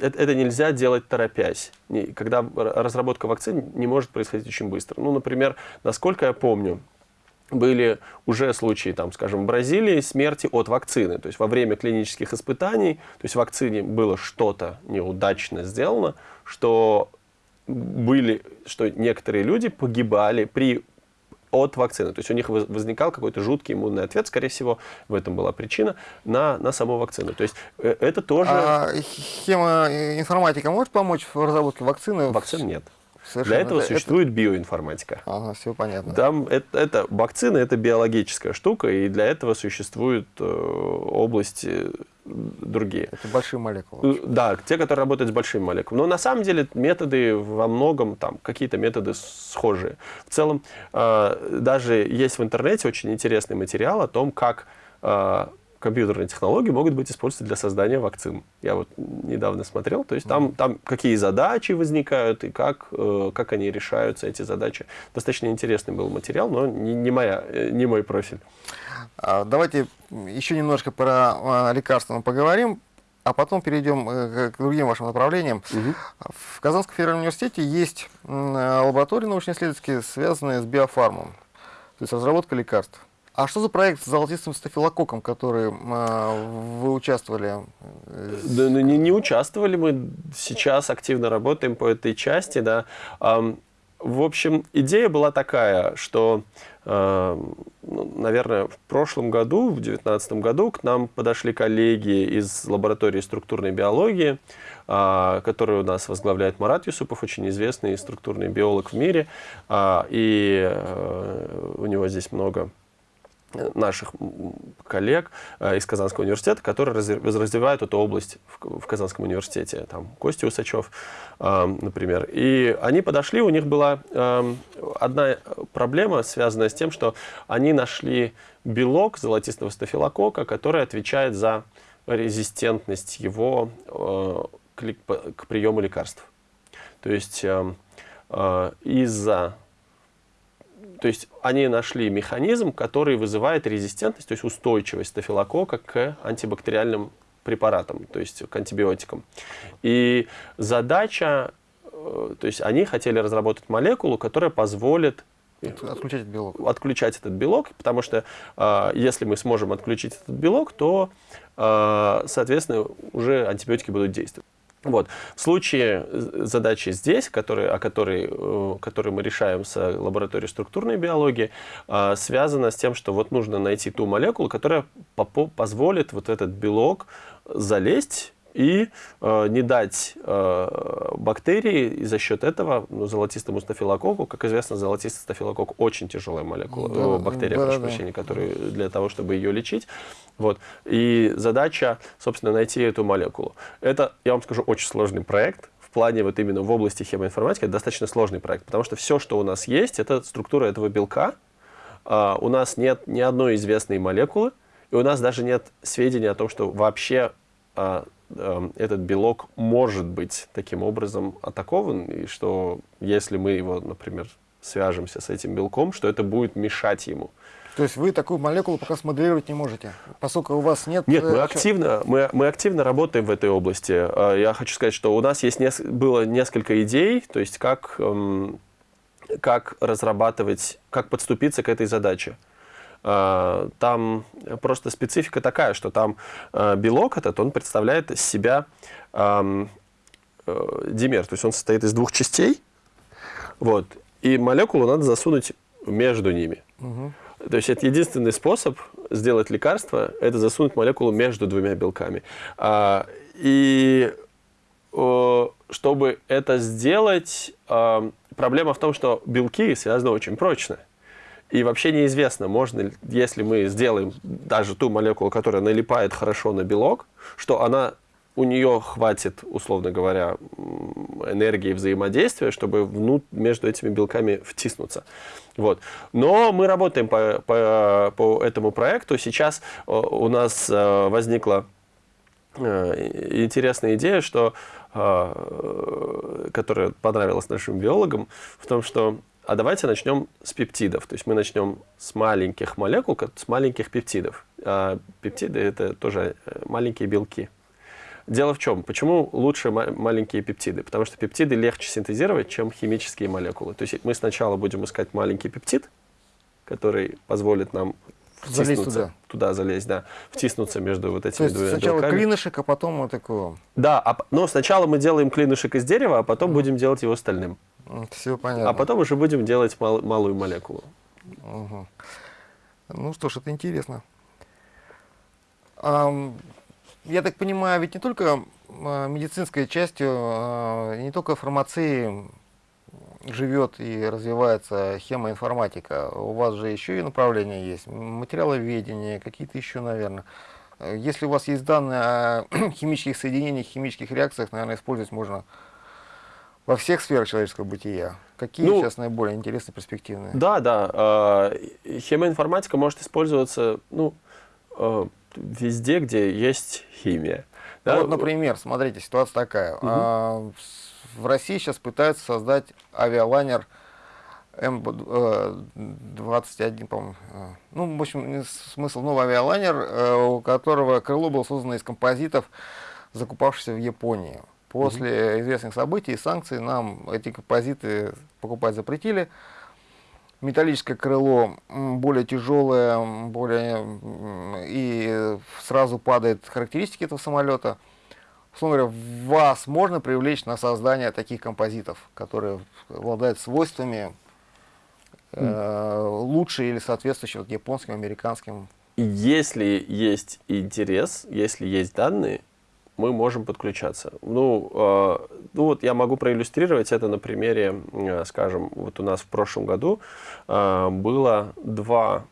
это, это нельзя делать торопясь. Когда разработка вакцин не может происходить очень быстро. Ну, например, насколько я помню, были уже случаи, там, скажем, в Бразилии смерти от вакцины. То есть во время клинических испытаний, то есть в вакцине было что-то неудачно сделано, что были, что некоторые люди погибали при от вакцины. То есть у них возникал какой-то жуткий иммунный ответ, скорее всего, в этом была причина, на, на саму вакцину. То есть э, это тоже... А хемоинформатика может помочь в разработке вакцины? Вакцин нет. Совершенно. Для этого это, существует это... биоинформатика. Ага, все понятно. Там это, это вакцина, это биологическая штука, и для этого существуют э, области другие. Это большие молекулы. Э, да, те, которые работают с большими молекулами. Но на самом деле методы во многом, там, какие-то методы схожие. В целом, э, даже есть в интернете очень интересный материал о том, как э, компьютерные технологии могут быть использованы для создания вакцин. Я вот недавно смотрел, то есть там, там какие задачи возникают и как, э, как они решаются, эти задачи. Достаточно интересный был материал, но не, не, моя, э, не мой профиль. А, давайте еще немножко про а, лекарства поговорим, а потом перейдем э, к другим вашим направлениям. Угу. В Казанском федеральном университете есть лаборатории научно-исследовательские, связанные с биофармом, то есть разработка лекарств. А что за проект с золотистым стафилококком, который э, вы участвовали? Да, ну, не, не участвовали, мы сейчас активно работаем по этой части. Да. В общем, идея была такая, что, э, ну, наверное, в прошлом году, в 2019 году, к нам подошли коллеги из лаборатории структурной биологии, э, которую у нас возглавляет Марат Юсупов, очень известный структурный биолог в мире, э, и э, у него здесь много наших коллег э, из Казанского университета, которые развивают эту область в, Казанском университете. Там Костя Усачев, э, например. И они подошли, у них была э, одна проблема, связанная с тем, что они нашли белок золотистого стафилокока, который отвечает за резистентность его к приему лекарств. То есть из-за то есть они нашли механизм, который вызывает резистентность, то есть устойчивость стафилококка к антибактериальным препаратам, то есть к антибиотикам. И задача, э, то есть они хотели разработать молекулу, которая позволит отключать этот белок. Отключать этот белок, потому что э, если мы сможем отключить этот белок, то, э, соответственно, уже антибиотики будут действовать. Вот. В случае задачи здесь, которые, о которой, э, которую мы решаем с лабораторией структурной биологии, э, связана с тем, что вот нужно найти ту молекулу, которая позволит вот этот белок залезть и э, не дать э, бактерии и за счет этого ну, золотистому стафилококку, как известно, золотистый стафилококк очень тяжелая молекула, да, э, бактерия, да, прошу да, прощения, которую для того, чтобы ее лечить. Вот. И задача, собственно, найти эту молекулу. Это, я вам скажу, очень сложный проект, в плане вот именно в области хемоинформатики это достаточно сложный проект, потому что все, что у нас есть, это структура этого белка. Uh, у нас нет ни одной известной молекулы, и у нас даже нет сведений о том, что вообще Эм, этот белок может быть таким образом атакован, и что если мы его, например, свяжемся с этим белком, что это будет мешать ему. То есть вы такую молекулу пока смоделировать не можете, поскольку у вас нет... Нет, мы э, активно, мы, мы активно работаем в этой области. Э, я хочу сказать, что у нас есть нес, было несколько идей, то есть как, эм, как разрабатывать, как подступиться к этой задаче. Э, там просто специфика такая, что там э, белок этот, он представляет из себя э, димер, то есть он состоит из двух частей, вот, и молекулу надо засунуть между ними. Угу. То есть это единственный способ сделать лекарство, это засунуть молекулу между двумя белками. А, и чтобы это сделать, проблема в том, что белки связаны очень прочно. И вообще неизвестно, можно ли, если мы сделаем даже ту молекулу, которая налипает хорошо на белок, что она у нее хватит, условно говоря, энергии взаимодействия, чтобы внут, между этими белками втиснуться. Вот. Но мы работаем по, по, по этому проекту. Сейчас э, у нас э, возникла э, интересная идея, что, которая понравилась нашим биологам, в том, что а давайте начнем с пептидов. То есть мы начнем с маленьких молекул, с маленьких пептидов. А пептиды это тоже э, маленькие белки. Дело в чем? Почему лучше маленькие пептиды? Потому что пептиды легче синтезировать, чем химические молекулы. То есть мы сначала будем искать маленький пептид, который позволит нам втиснуться, туда. туда залезть, да, втиснуться между вот этими двумя сначала белками. клинышек, а потом вот такого. Да, а, но сначала мы делаем клинышек из дерева, а потом mm. будем делать его стальным. Все понятно. А потом уже будем делать мал, малую молекулу. Угу. Ну что ж, это интересно. А, я так понимаю, ведь не только а, медицинской частью, а, не только фармацией живет и развивается хемоинформатика. У вас же еще и направления есть, материаловедение, какие-то еще, наверное. Если у вас есть данные о химических соединениях, химических реакциях, наверное, использовать можно во всех сферах человеческого бытия. Какие ну, сейчас наиболее интересные, перспективные? Да, да. Э, хемоинформатика может использоваться, ну, э, везде, где есть химия. Да? Вот, например, смотрите, ситуация такая. Угу. А, в России сейчас пытаются создать авиалайнер М-21, по-моему. Э, ну, в общем, смысл новый авиалайнер, э, у которого крыло было создано из композитов, закупавшихся в Японии. После угу. известных событий и санкций нам эти композиты покупать запретили. Металлическое крыло более тяжелое, более и сразу падает характеристики этого самолета. Условно говоря, вас можно привлечь на создание таких композитов, которые обладают свойствами э, лучше или соответствующие вот, японским, американским. Если есть интерес, если есть данные, мы можем подключаться. Ну, э, ну вот я могу проиллюстрировать это на примере, э, скажем, вот у нас в прошлом году э, было два,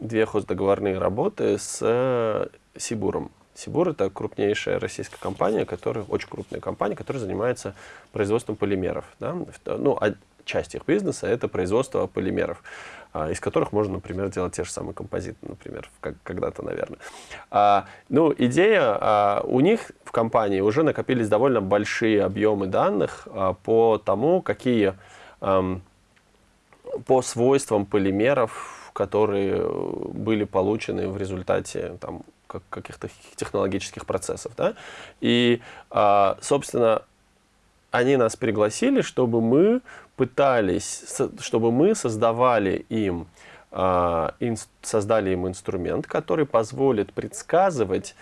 две хоздоговорные работы с э, Сибуром. Сибур – это крупнейшая российская компания, которая, очень крупная компания, которая занимается производством полимеров. Да? Ну, а часть их бизнеса – это производство полимеров. А, из которых можно, например, делать те же самые композиты, например, когда-то, наверное. А, ну, идея, а, у них в компании уже накопились довольно большие объемы данных по тому, какие, а, по свойствам полимеров, которые были получены в результате там, каких-то технологических процесов. Да? И, собственно, они нас пригласили, чтобы мы пытались, чтобы мы создавали им, а, создали им инструмент, который позволит предсказывать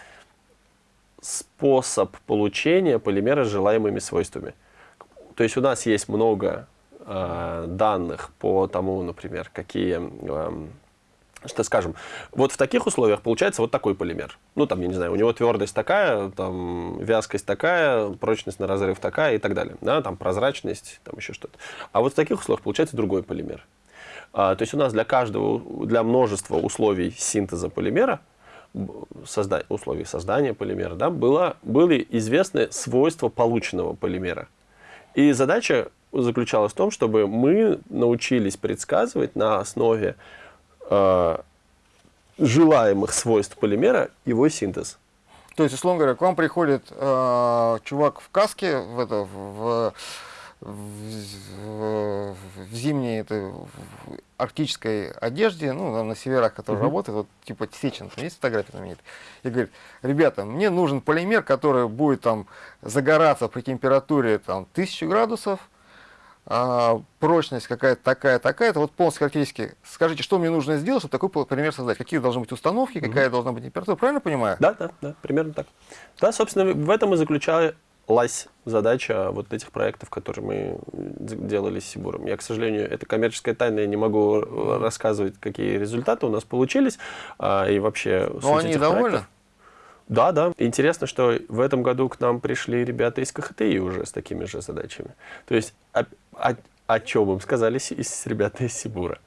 способ получения полимера с желаемыми свойствами. То есть у нас есть много э, данных по тому, например, какие что скажем, вот в таких условиях получается вот такой полимер. Ну, там, я не знаю, у него твердость такая, там, вязкость такая, прочность на разрыв такая и так далее. Да, там, прозрачность, там еще что-то. А вот в таких условиях получается другой полимер. А, то есть у нас для каждого, для множества условий синтеза полимера, созда условий создания полимера, да, было, были известны свойства полученного полимера. И задача заключалась в том, чтобы мы научились предсказывать на основе э, желаемых свойств полимера его синтез. То есть, условно говоря, к вам приходит э, чувак в каске, в, это, в, в, в, в зимней это, в арктической одежде, ну, на северах, который -huh. работает, вот типа Сечин, есть фотография там есть, и говорит, ребята, мне нужен полимер, который будет там загораться при температуре там 1000 градусов, а, прочность какая-то такая, такая-то, вот полностью характеристики. Скажите, что мне нужно сделать, чтобы такой пример создать? Какие должны быть установки, какая угу. должна быть температура, правильно понимаю? Да, да, да, примерно так. Да, собственно, в этом и заключалась задача вот этих проектов, которые мы делали с Сибуром. Я, к сожалению, это коммерческая тайна, я не могу рассказывать, какие результаты у нас получились, а, и вообще Но они довольны? Проектов. Да, да. Интересно, что в этом году к нам пришли ребята из КХТИ уже с такими же задачами. То есть о, о, о чем им сказали ребята из Сибура?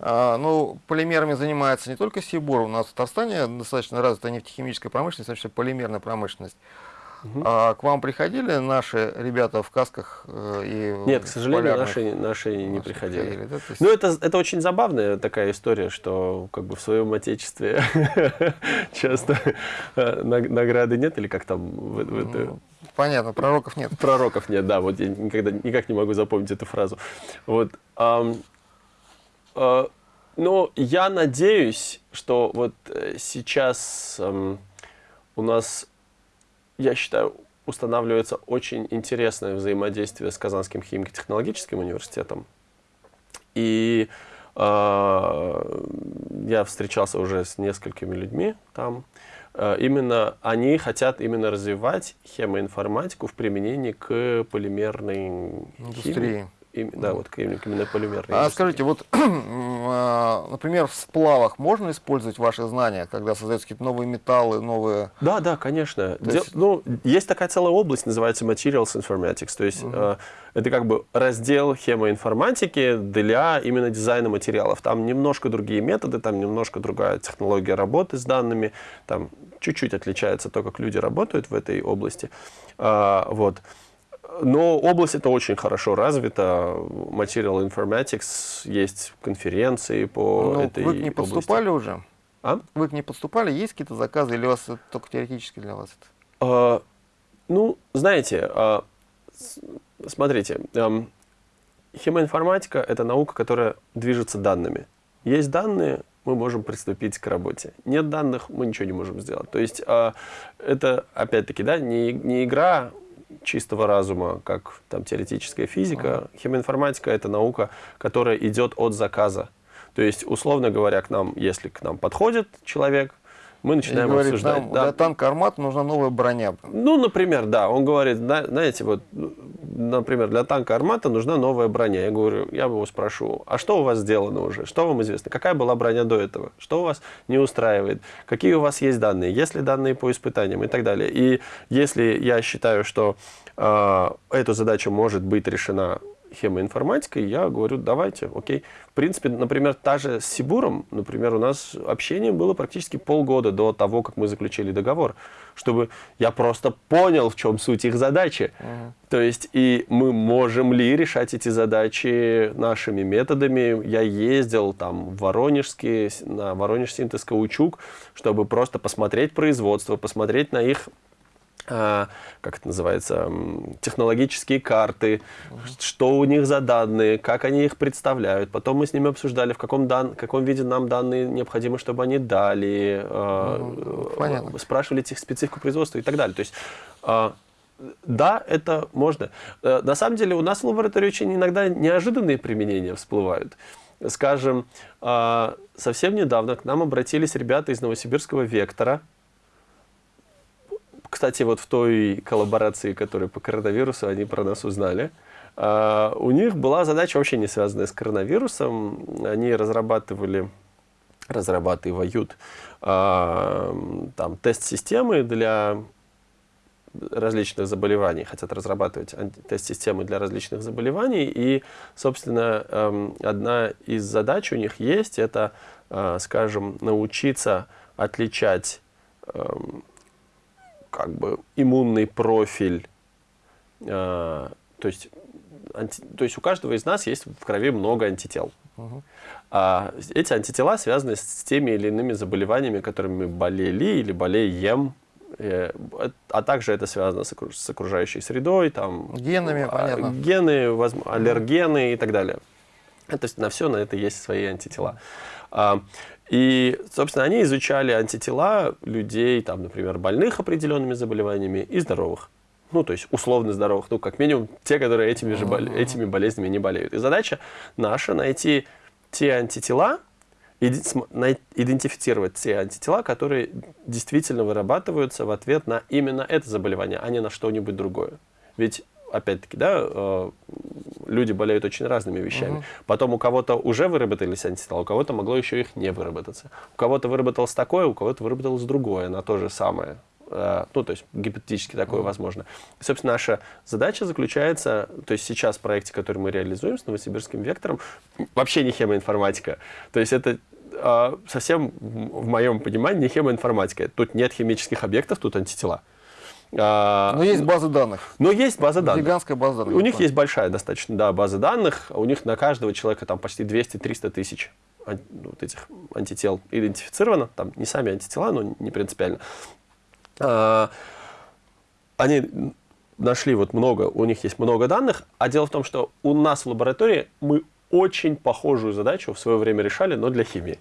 А, ну, полимерами занимается не только Сибур. У нас в Татарстане достаточно развита нефтехимическая промышленность, вообще полимерная промышленность. Угу. А к вам приходили наши ребята в касках э, и Нет, к сожалению, наши, наши не приходили. приходили да? есть... Ну, это, это очень забавная такая история, что как бы в своем отечестве часто э, награды нет, или как там это... Понятно, пророков нет. Пророков нет, да, вот я никогда никак не могу запомнить эту фразу. Вот. А, а, но я надеюсь, что вот э, сейчас а, у нас я считаю, устанавливается очень интересное взаимодействие с Казанским химико-технологическим университетом. И э, я встречался уже с несколькими людьми там. Э, именно они хотят именно развивать хемоинформатику в применении к полимерной индустрии. Химии да, вот именно полимерные. А скажите, вот, а, например, в сплавах можно использовать ваши знания, когда создаются какие-то новые металлы, новые... Да, да, конечно. Есть... Ну, есть такая целая область, называется Materials Informatics, то есть угу. э, это как бы раздел хемоинформатики для именно дизайна материалов. Там немножко другие методы, там немножко другая технология работы с данными, там чуть-чуть отличается то, как люди работают в этой области. Э, вот. Но область это очень хорошо развита. Material Informatics, есть конференции по Но этой Вы не поступали области. уже? А? Вы к ней поступали? Есть какие-то заказы или у вас это только теоретически для вас это? А, ну, знаете, а, смотрите, эм, химоинформатика – это наука, которая движется данными. Есть данные, мы можем приступить к работе. Нет данных, мы ничего не можем сделать. То есть а, это, опять-таки, да, не, не игра чистого разума, как там теоретическая физика. Химоинформатика – это наука, которая идет от заказа. То есть, условно говоря, к нам, если к нам подходит человек, мы И начинаем говорит, обсуждать. нам да. для танка «Армат» нужна новая броня. Ну, например, да, он говорит, «Да, знаете, вот, например, для танка «Армата» нужна новая броня. Я говорю, я его спрошу, а что у вас сделано уже? Что вам известно? Какая была броня до этого? Что у вас не устраивает? Какие у вас есть данные? Есть ли данные по испытаниям и так далее? И если я считаю, что э, эта задача может быть решена хемоинформатикой, я говорю, давайте, окей. В принципе, например, та же с Сибуром, например, у нас общение было практически полгода до того, как мы заключили договор, чтобы я просто понял, в чем суть их задачи. То есть, и мы можем ли решать эти задачи нашими методами. Я ездил там в Воронежский, на Воронеж синтез каучук, чтобы просто посмотреть производство, посмотреть на их как это называется, технологические карты, что у них за данные, как они их представляют. Потом мы с ними обсуждали, в каком, дан, каком виде нам данные необходимо, чтобы они дали, а, понятно. э, спрашивали их специфику производства и так далее. То есть, да, это можно. Э, На самом деле у нас в лаборатории очень иногда неожиданные применения всплывают. Скажем, совсем недавно к нам обратились ребята из Новосибирского «Вектора», кстати, вот в той коллаборации, которая по коронавирусу, они про нас узнали. А, у них была задача вообще не связанная с коронавирусом. Они разрабатывали, разрабатывают а, там тест-системы для различных заболеваний, хотят разрабатывать тест-системы для различных заболеваний. И, собственно, эм, одна из задач у них есть, это, э, скажем, научиться отличать эм, как бы иммунный профиль, э, то есть, анти- то есть у каждого из нас есть в крови много антител. А эти антитела связаны с теми или иными заболеваниями, которыми мы болели или болеем. Э, А также это связано с окруж- с окружающей средой, там, Генами, а, понятно. гены, аллергены и так далее. Это, есть на все на это есть свои антитела. И, собственно, они изучали антитела людей, там, например, больных определенными заболеваниями и здоровых. Ну, то есть условно здоровых, ну, как минимум те, которые этими, же бол- этими болезнями не болеют. И задача наша найти те антитела, идентифицировать те антитела, которые действительно вырабатываются в ответ на именно это заболевание, а не на что-нибудь другое. Ведь, опять-таки, да, э, люди болеют очень разными вещами. Потом у кого-то уже выработались антитела, у кого-то могло еще их не выработаться. У кого-то выработалось такое, у кого-то выработалось другое на то же самое. Э, Ну, то есть гипотетически такое возможно. И, собственно, наша задача заключается, то есть сейчас в проекте, который мы реализуем с новосибирским вектором, вообще не хемоинформатика. То есть это э, совсем в моем понимании не хемоинформатика. Тут нет химических объектов, тут антитела. А, Но есть базы данных. но есть база данных. Гигантская база данных. У них есть большая достаточно, да, база данных. У них на каждого человека там почти 200-300 тысяч вот этих антител идентифицировано. Там не сами антитела, но не принципиально. А, Они нашли вот много, у них есть много данных, а дело в том, что у нас в лаборатории мы очень похожую задачу в свое время решали, но для химии.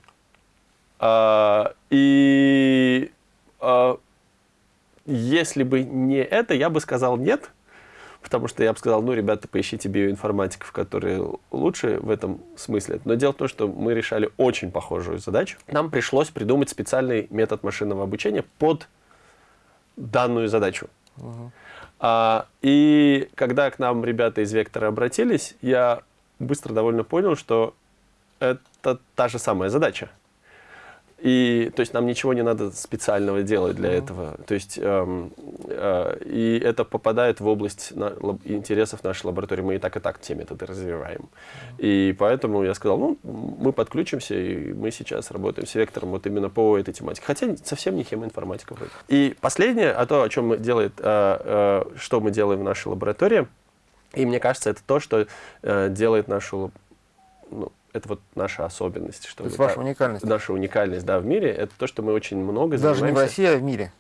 А, И если бы не это, я бы сказал нет, потому что я бы сказал, ну, ребята, поищите биоинформатиков, которые лучше в этом смысле. Но дело в том, что мы решали очень похожую задачу. Нам пришлось придумать специальный метод машинного обучения под данную задачу. А, и когда к нам ребята из Вектора обратились, я быстро довольно понял, что это та же самая задача. И, то есть, нам ничего не надо специального делать для этого. То есть, эм, э, и это попадает в область на- лаб- интересов нашей лаборатории. Мы и так, и так те методы развиваем. И поэтому я сказал, ну, мы подключимся, и мы сейчас работаем с вектором вот именно по этой тематике. Хотя совсем не хемоинформатика вроде. И последнее, а то, о чем мы делает, э, э, что мы делаем в нашей лаборатории, и мне кажется, это то, что э, делает нашу ну, это вот наша особенность. Что то есть ваша уникальность? Наша уникальность, да, в мире. Это то, что мы очень много Даже занимаемся. не в России, а в мире?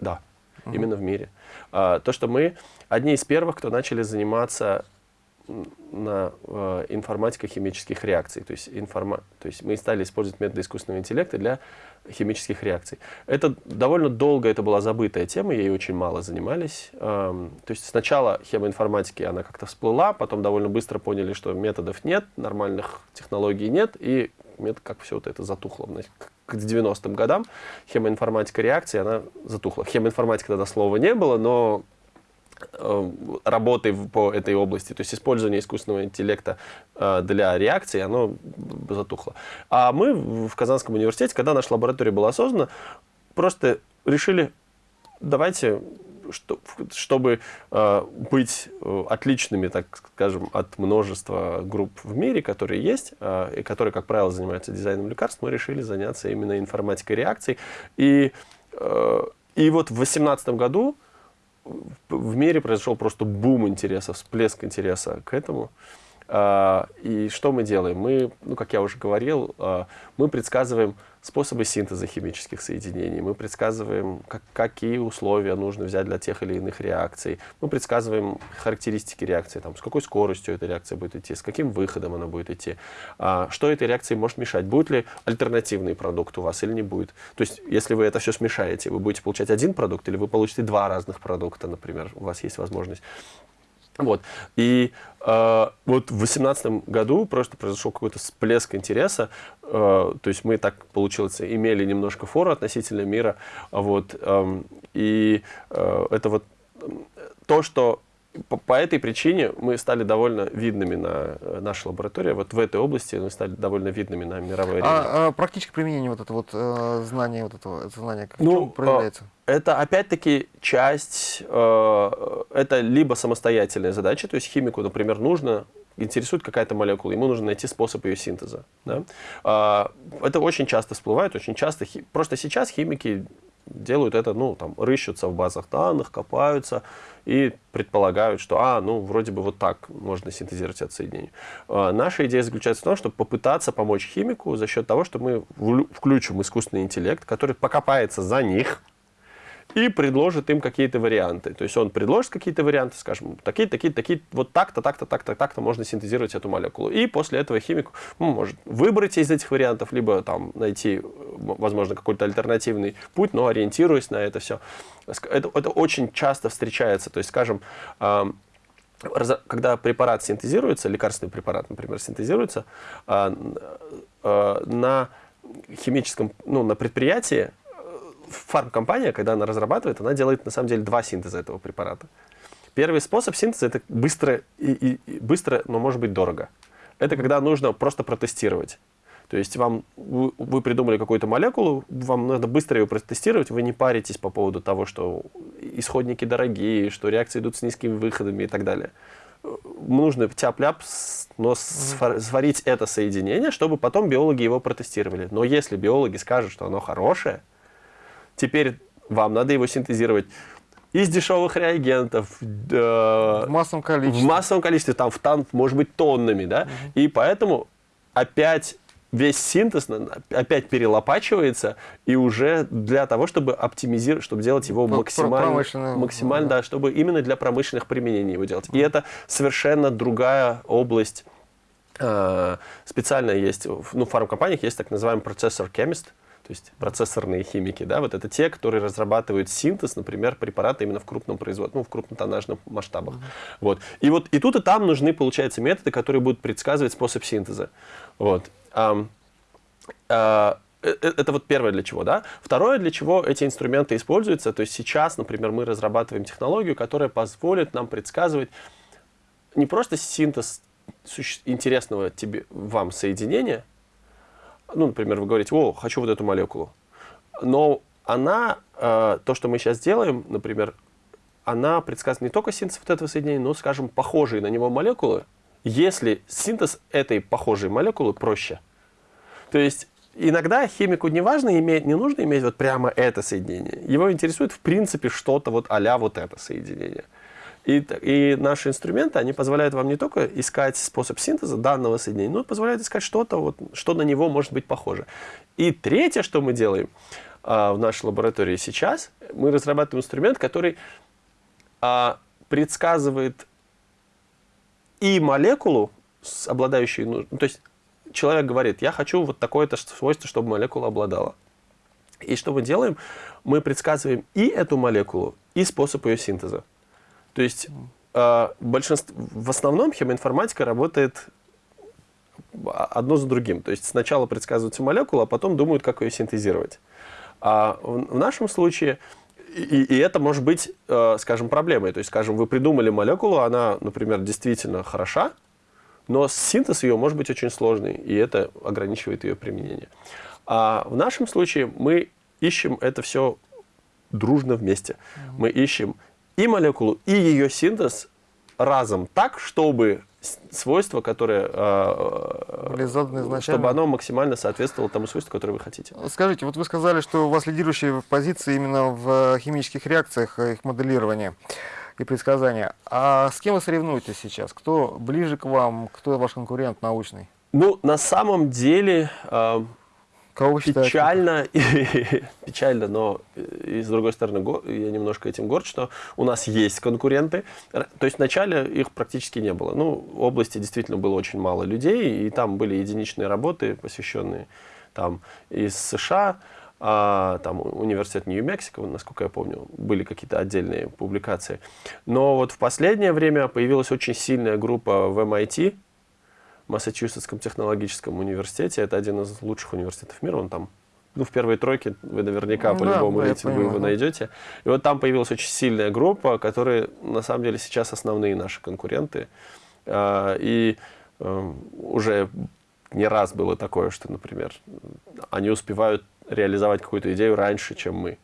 Да, угу. именно в мире. А, то, что мы одни из первых, кто начали заниматься на э, информатика химических реакций. То есть, информа... то есть мы стали использовать методы искусственного интеллекта для химических реакций. Это довольно долго это была забытая тема, ей очень мало занимались. Эм, то есть сначала хемоинформатики она как-то всплыла, потом довольно быстро поняли, что методов нет, нормальных технологий нет, и как все вот это затухло. К 90-м годам хемоинформатика реакции, она затухла. Хемоинформатика тогда слова не было, но работы по этой области, то есть использование искусственного интеллекта э, для реакции, оно затухло. А мы в Казанском университете, когда наша лаборатория была создана, просто решили, давайте, чтобы э, быть отличными, так скажем, от множества групп в мире, которые есть, и которые, как правило, занимаются дизайном лекарств, мы решили заняться именно информатикой реакций. И, и вот в 2018 году в мире произошел просто бум интереса, всплеск интереса к этому. А, и что мы делаем? Мы, ну, как я уже говорил, а, мы предсказываем способы синтеза химических соединений, мы предсказываем, как, какие условия нужно взять для тех или иных реакций, мы предсказываем характеристики реакции, там, с какой скоростью эта реакция будет идти, с каким выходом она будет идти, а, что этой реакции может мешать, будет ли альтернативный продукт у вас или не будет. То есть, если вы это все смешаете, вы будете получать один продукт или вы получите два разных продукта, например, у вас есть возможность вот. И э, вот в 2018 году просто произошел какой-то всплеск интереса. Э, то есть мы так, получилось, имели немножко фору относительно мира. Вот, э, и э, это вот то, что по, по этой причине мы стали довольно видными на э, нашей лаборатории. Вот в этой области мы стали довольно видными на мировой арене. А, а практическое применение вот это вот э, знания, вот этого это знание, как ну, проявляется? Э, это опять-таки часть, э, это либо самостоятельная задача, то есть химику, например, нужно интересует какая-то молекула, ему нужно найти способ ее синтеза. Да? А, это очень часто всплывает, очень часто. Просто сейчас химики делают это, ну, там, рыщутся в базах данных, копаются и предполагают, что, а, ну, вроде бы вот так можно синтезировать это соединение. А, наша идея заключается в том, чтобы попытаться помочь химику за счет того, что мы включим искусственный интеллект, который покопается за них, и предложит им какие-то варианты. То есть он предложит какие-то варианты, скажем, такие, такие, такие, вот так-то, так-то, так-то, так-то можно синтезировать эту молекулу. И после этого химик ну, может выбрать из этих вариантов, либо там найти, возможно, какой-то альтернативный путь, но ориентируясь на это все. Это, это очень часто встречается. То есть, скажем, когда препарат синтезируется, лекарственный препарат, например, синтезируется, а, а, на химическом, ну, на предприятии фармкомпания, когда она разрабатывает, она делает на самом деле два синтеза этого препарата. Первый способ синтеза это быстро, и, и, и быстро, но может быть дорого. Это когда нужно просто протестировать. То есть вам, вы, вы придумали какую-то молекулу, вам надо быстро ее протестировать, вы не паритесь по поводу того, что исходники дорогие, что реакции идут с низкими выходами и так далее. Нужно тяп-ляп, но сварить это соединение, чтобы потом биологи его протестировали. Но если биологи скажут, что оно хорошее, Теперь вам надо его синтезировать из дешевых реагентов. Э, в массовом количестве. В массовом количестве, там, в тан, может быть, тоннами, да. Угу. И поэтому опять весь синтез опять перелопачивается, и уже для того, чтобы оптимизировать, чтобы делать его ну, максимально, максимально да. да, чтобы именно для промышленных применений его делать. И это совершенно другая область. Э, специально есть, ну, в фармкомпаниях есть так называемый процессор chemist, то есть процессорные химики, да, вот это те, которые разрабатывают синтез, например, препарата именно в крупном производстве, ну, в крупнотоннажных масштабах. Mm -hmm. Вот. И вот и тут, и там нужны, получается, методы, которые будут предсказывать способ синтеза. Вот. А, а, это вот первое для чего, да. Второе, для чего эти инструменты используются, то есть сейчас, например, мы разрабатываем технологию, которая позволит нам предсказывать не просто синтез интересного тебе, вам соединения, ну, например, вы говорите, о, хочу вот эту молекулу. Но она, э, то, что мы сейчас делаем, например, она предсказывает не только синтез вот этого соединения, но, скажем, похожие на него молекулы, если синтез этой похожей молекулы проще. То есть иногда химику не важно иметь, не нужно иметь вот прямо это соединение. Его интересует в принципе что-то вот а вот это соединение. И, и наши инструменты, они позволяют вам не только искать способ синтеза данного соединения, но и позволяют искать что-то, вот, что на него может быть похоже. И третье, что мы делаем а, в нашей лаборатории сейчас, мы разрабатываем инструмент, который а, предсказывает и молекулу, обладающую... Ну, то есть человек говорит, я хочу вот такое-то свойство, чтобы молекула обладала. И что мы делаем? Мы предсказываем и эту молекулу, и способ ее синтеза. То есть э, большинство, в основном химоинформатика работает одно за другим. То есть сначала предсказывается молекула, а потом думают, как ее синтезировать. А в, в нашем случае, и, и это может быть, э, скажем, проблемой. То есть, скажем, вы придумали молекулу, она, например, действительно хороша, но синтез ее может быть очень сложный, и это ограничивает ее применение. А в нашем случае мы ищем это все дружно вместе. Мы ищем и молекулу, и ее синтез разом так, чтобы свойство, которое, Были заданы изначально. чтобы оно максимально соответствовало тому свойству, которое вы хотите. Скажите, вот вы сказали, что у вас лидирующие позиции именно в химических реакциях, их моделирования и предсказания. А с кем вы соревнуетесь сейчас? Кто ближе к вам? Кто ваш конкурент научный? Ну, на самом деле... Э, Кого вы считаете? Печально, печально, но и с другой стороны, я немножко этим горд, что у нас есть конкуренты. То есть вначале их практически не было. Ну, в области действительно было очень мало людей, и там были единичные работы, посвященные там из США, а, там университет Нью-Мексико, насколько я помню, были какие-то отдельные публикации. Но вот в последнее время появилась очень сильная группа в MIT, Массачусетском технологическом университете. Это один из лучших университетов мира, он там ну, в первой тройке вы наверняка ну, по-любому да, рейтингу его найдете. И вот там появилась очень сильная группа, которые на самом деле сейчас основные наши конкуренты. А, и эм, уже не раз было такое, что, например, они успевают реализовать какую-то идею раньше, чем мы.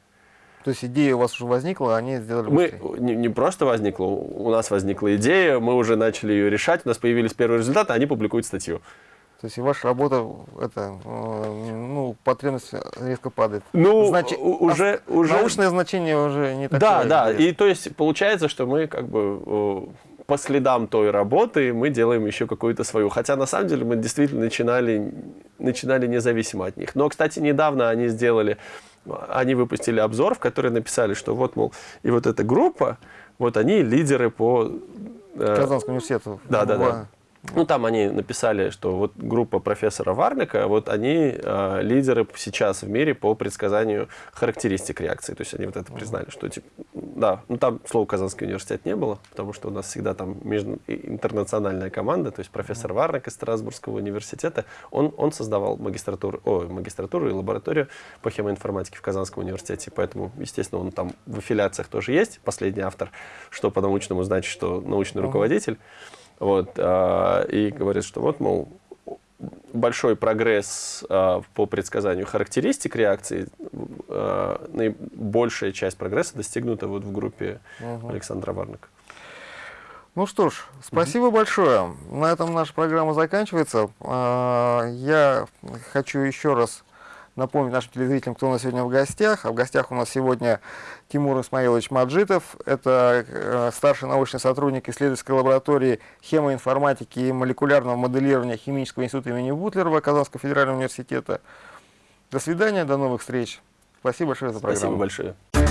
То есть идея у вас уже возникла, а они сделали Мы не, не просто возникла, у нас возникла идея, мы уже начали ее решать, у нас появились первые результаты, они публикуют статью. То есть ваша работа, это, э, ну, потребность резко падает. Ну, Значит, уже, а уже... Научное значение уже не такое. Да, да, и то есть получается, что мы как бы по следам той работы мы делаем еще какую-то свою. Хотя на самом деле мы действительно начинали, начинали независимо от них. Но, кстати, недавно они сделали, они выпустили обзор, в который написали, что вот, мол, и вот эта группа, вот они лидеры по... Э, Казанскому университету. Да, да, да. Ну, там они написали, что вот группа профессора Варлика, вот они э, лидеры сейчас в мире по предсказанию характеристик реакции. То есть они вот это признали, что типа, да, ну там слова Казанский университет не было, потому что у нас всегда там между, интернациональная команда, то есть профессор Варлик из Страсбургского университета, он, он создавал магистратуру, о, магистратуру и лабораторию по хемоинформатике в Казанском университете, поэтому, естественно, он там в аффилиациях тоже есть, последний автор, что по научному значит, что научный руководитель. Вот, а, и говорит, что вот, мол, большой прогресс а, по предсказанию характеристик реакции, а, большая часть прогресса достигнута вот в группе угу. Александра Варника. Ну что ж, спасибо угу. большое. На этом наша программа заканчивается. Я хочу еще раз напомнить нашим телезрителям, кто у нас сегодня в гостях. А в гостях у нас сегодня Тимур Исмаилович Маджитов. Это э, старший научный сотрудник исследовательской лаборатории хемоинформатики и молекулярного моделирования Химического института имени Бутлерова Казанского федерального университета. До свидания, до новых встреч. Спасибо большое за программу. Спасибо большое.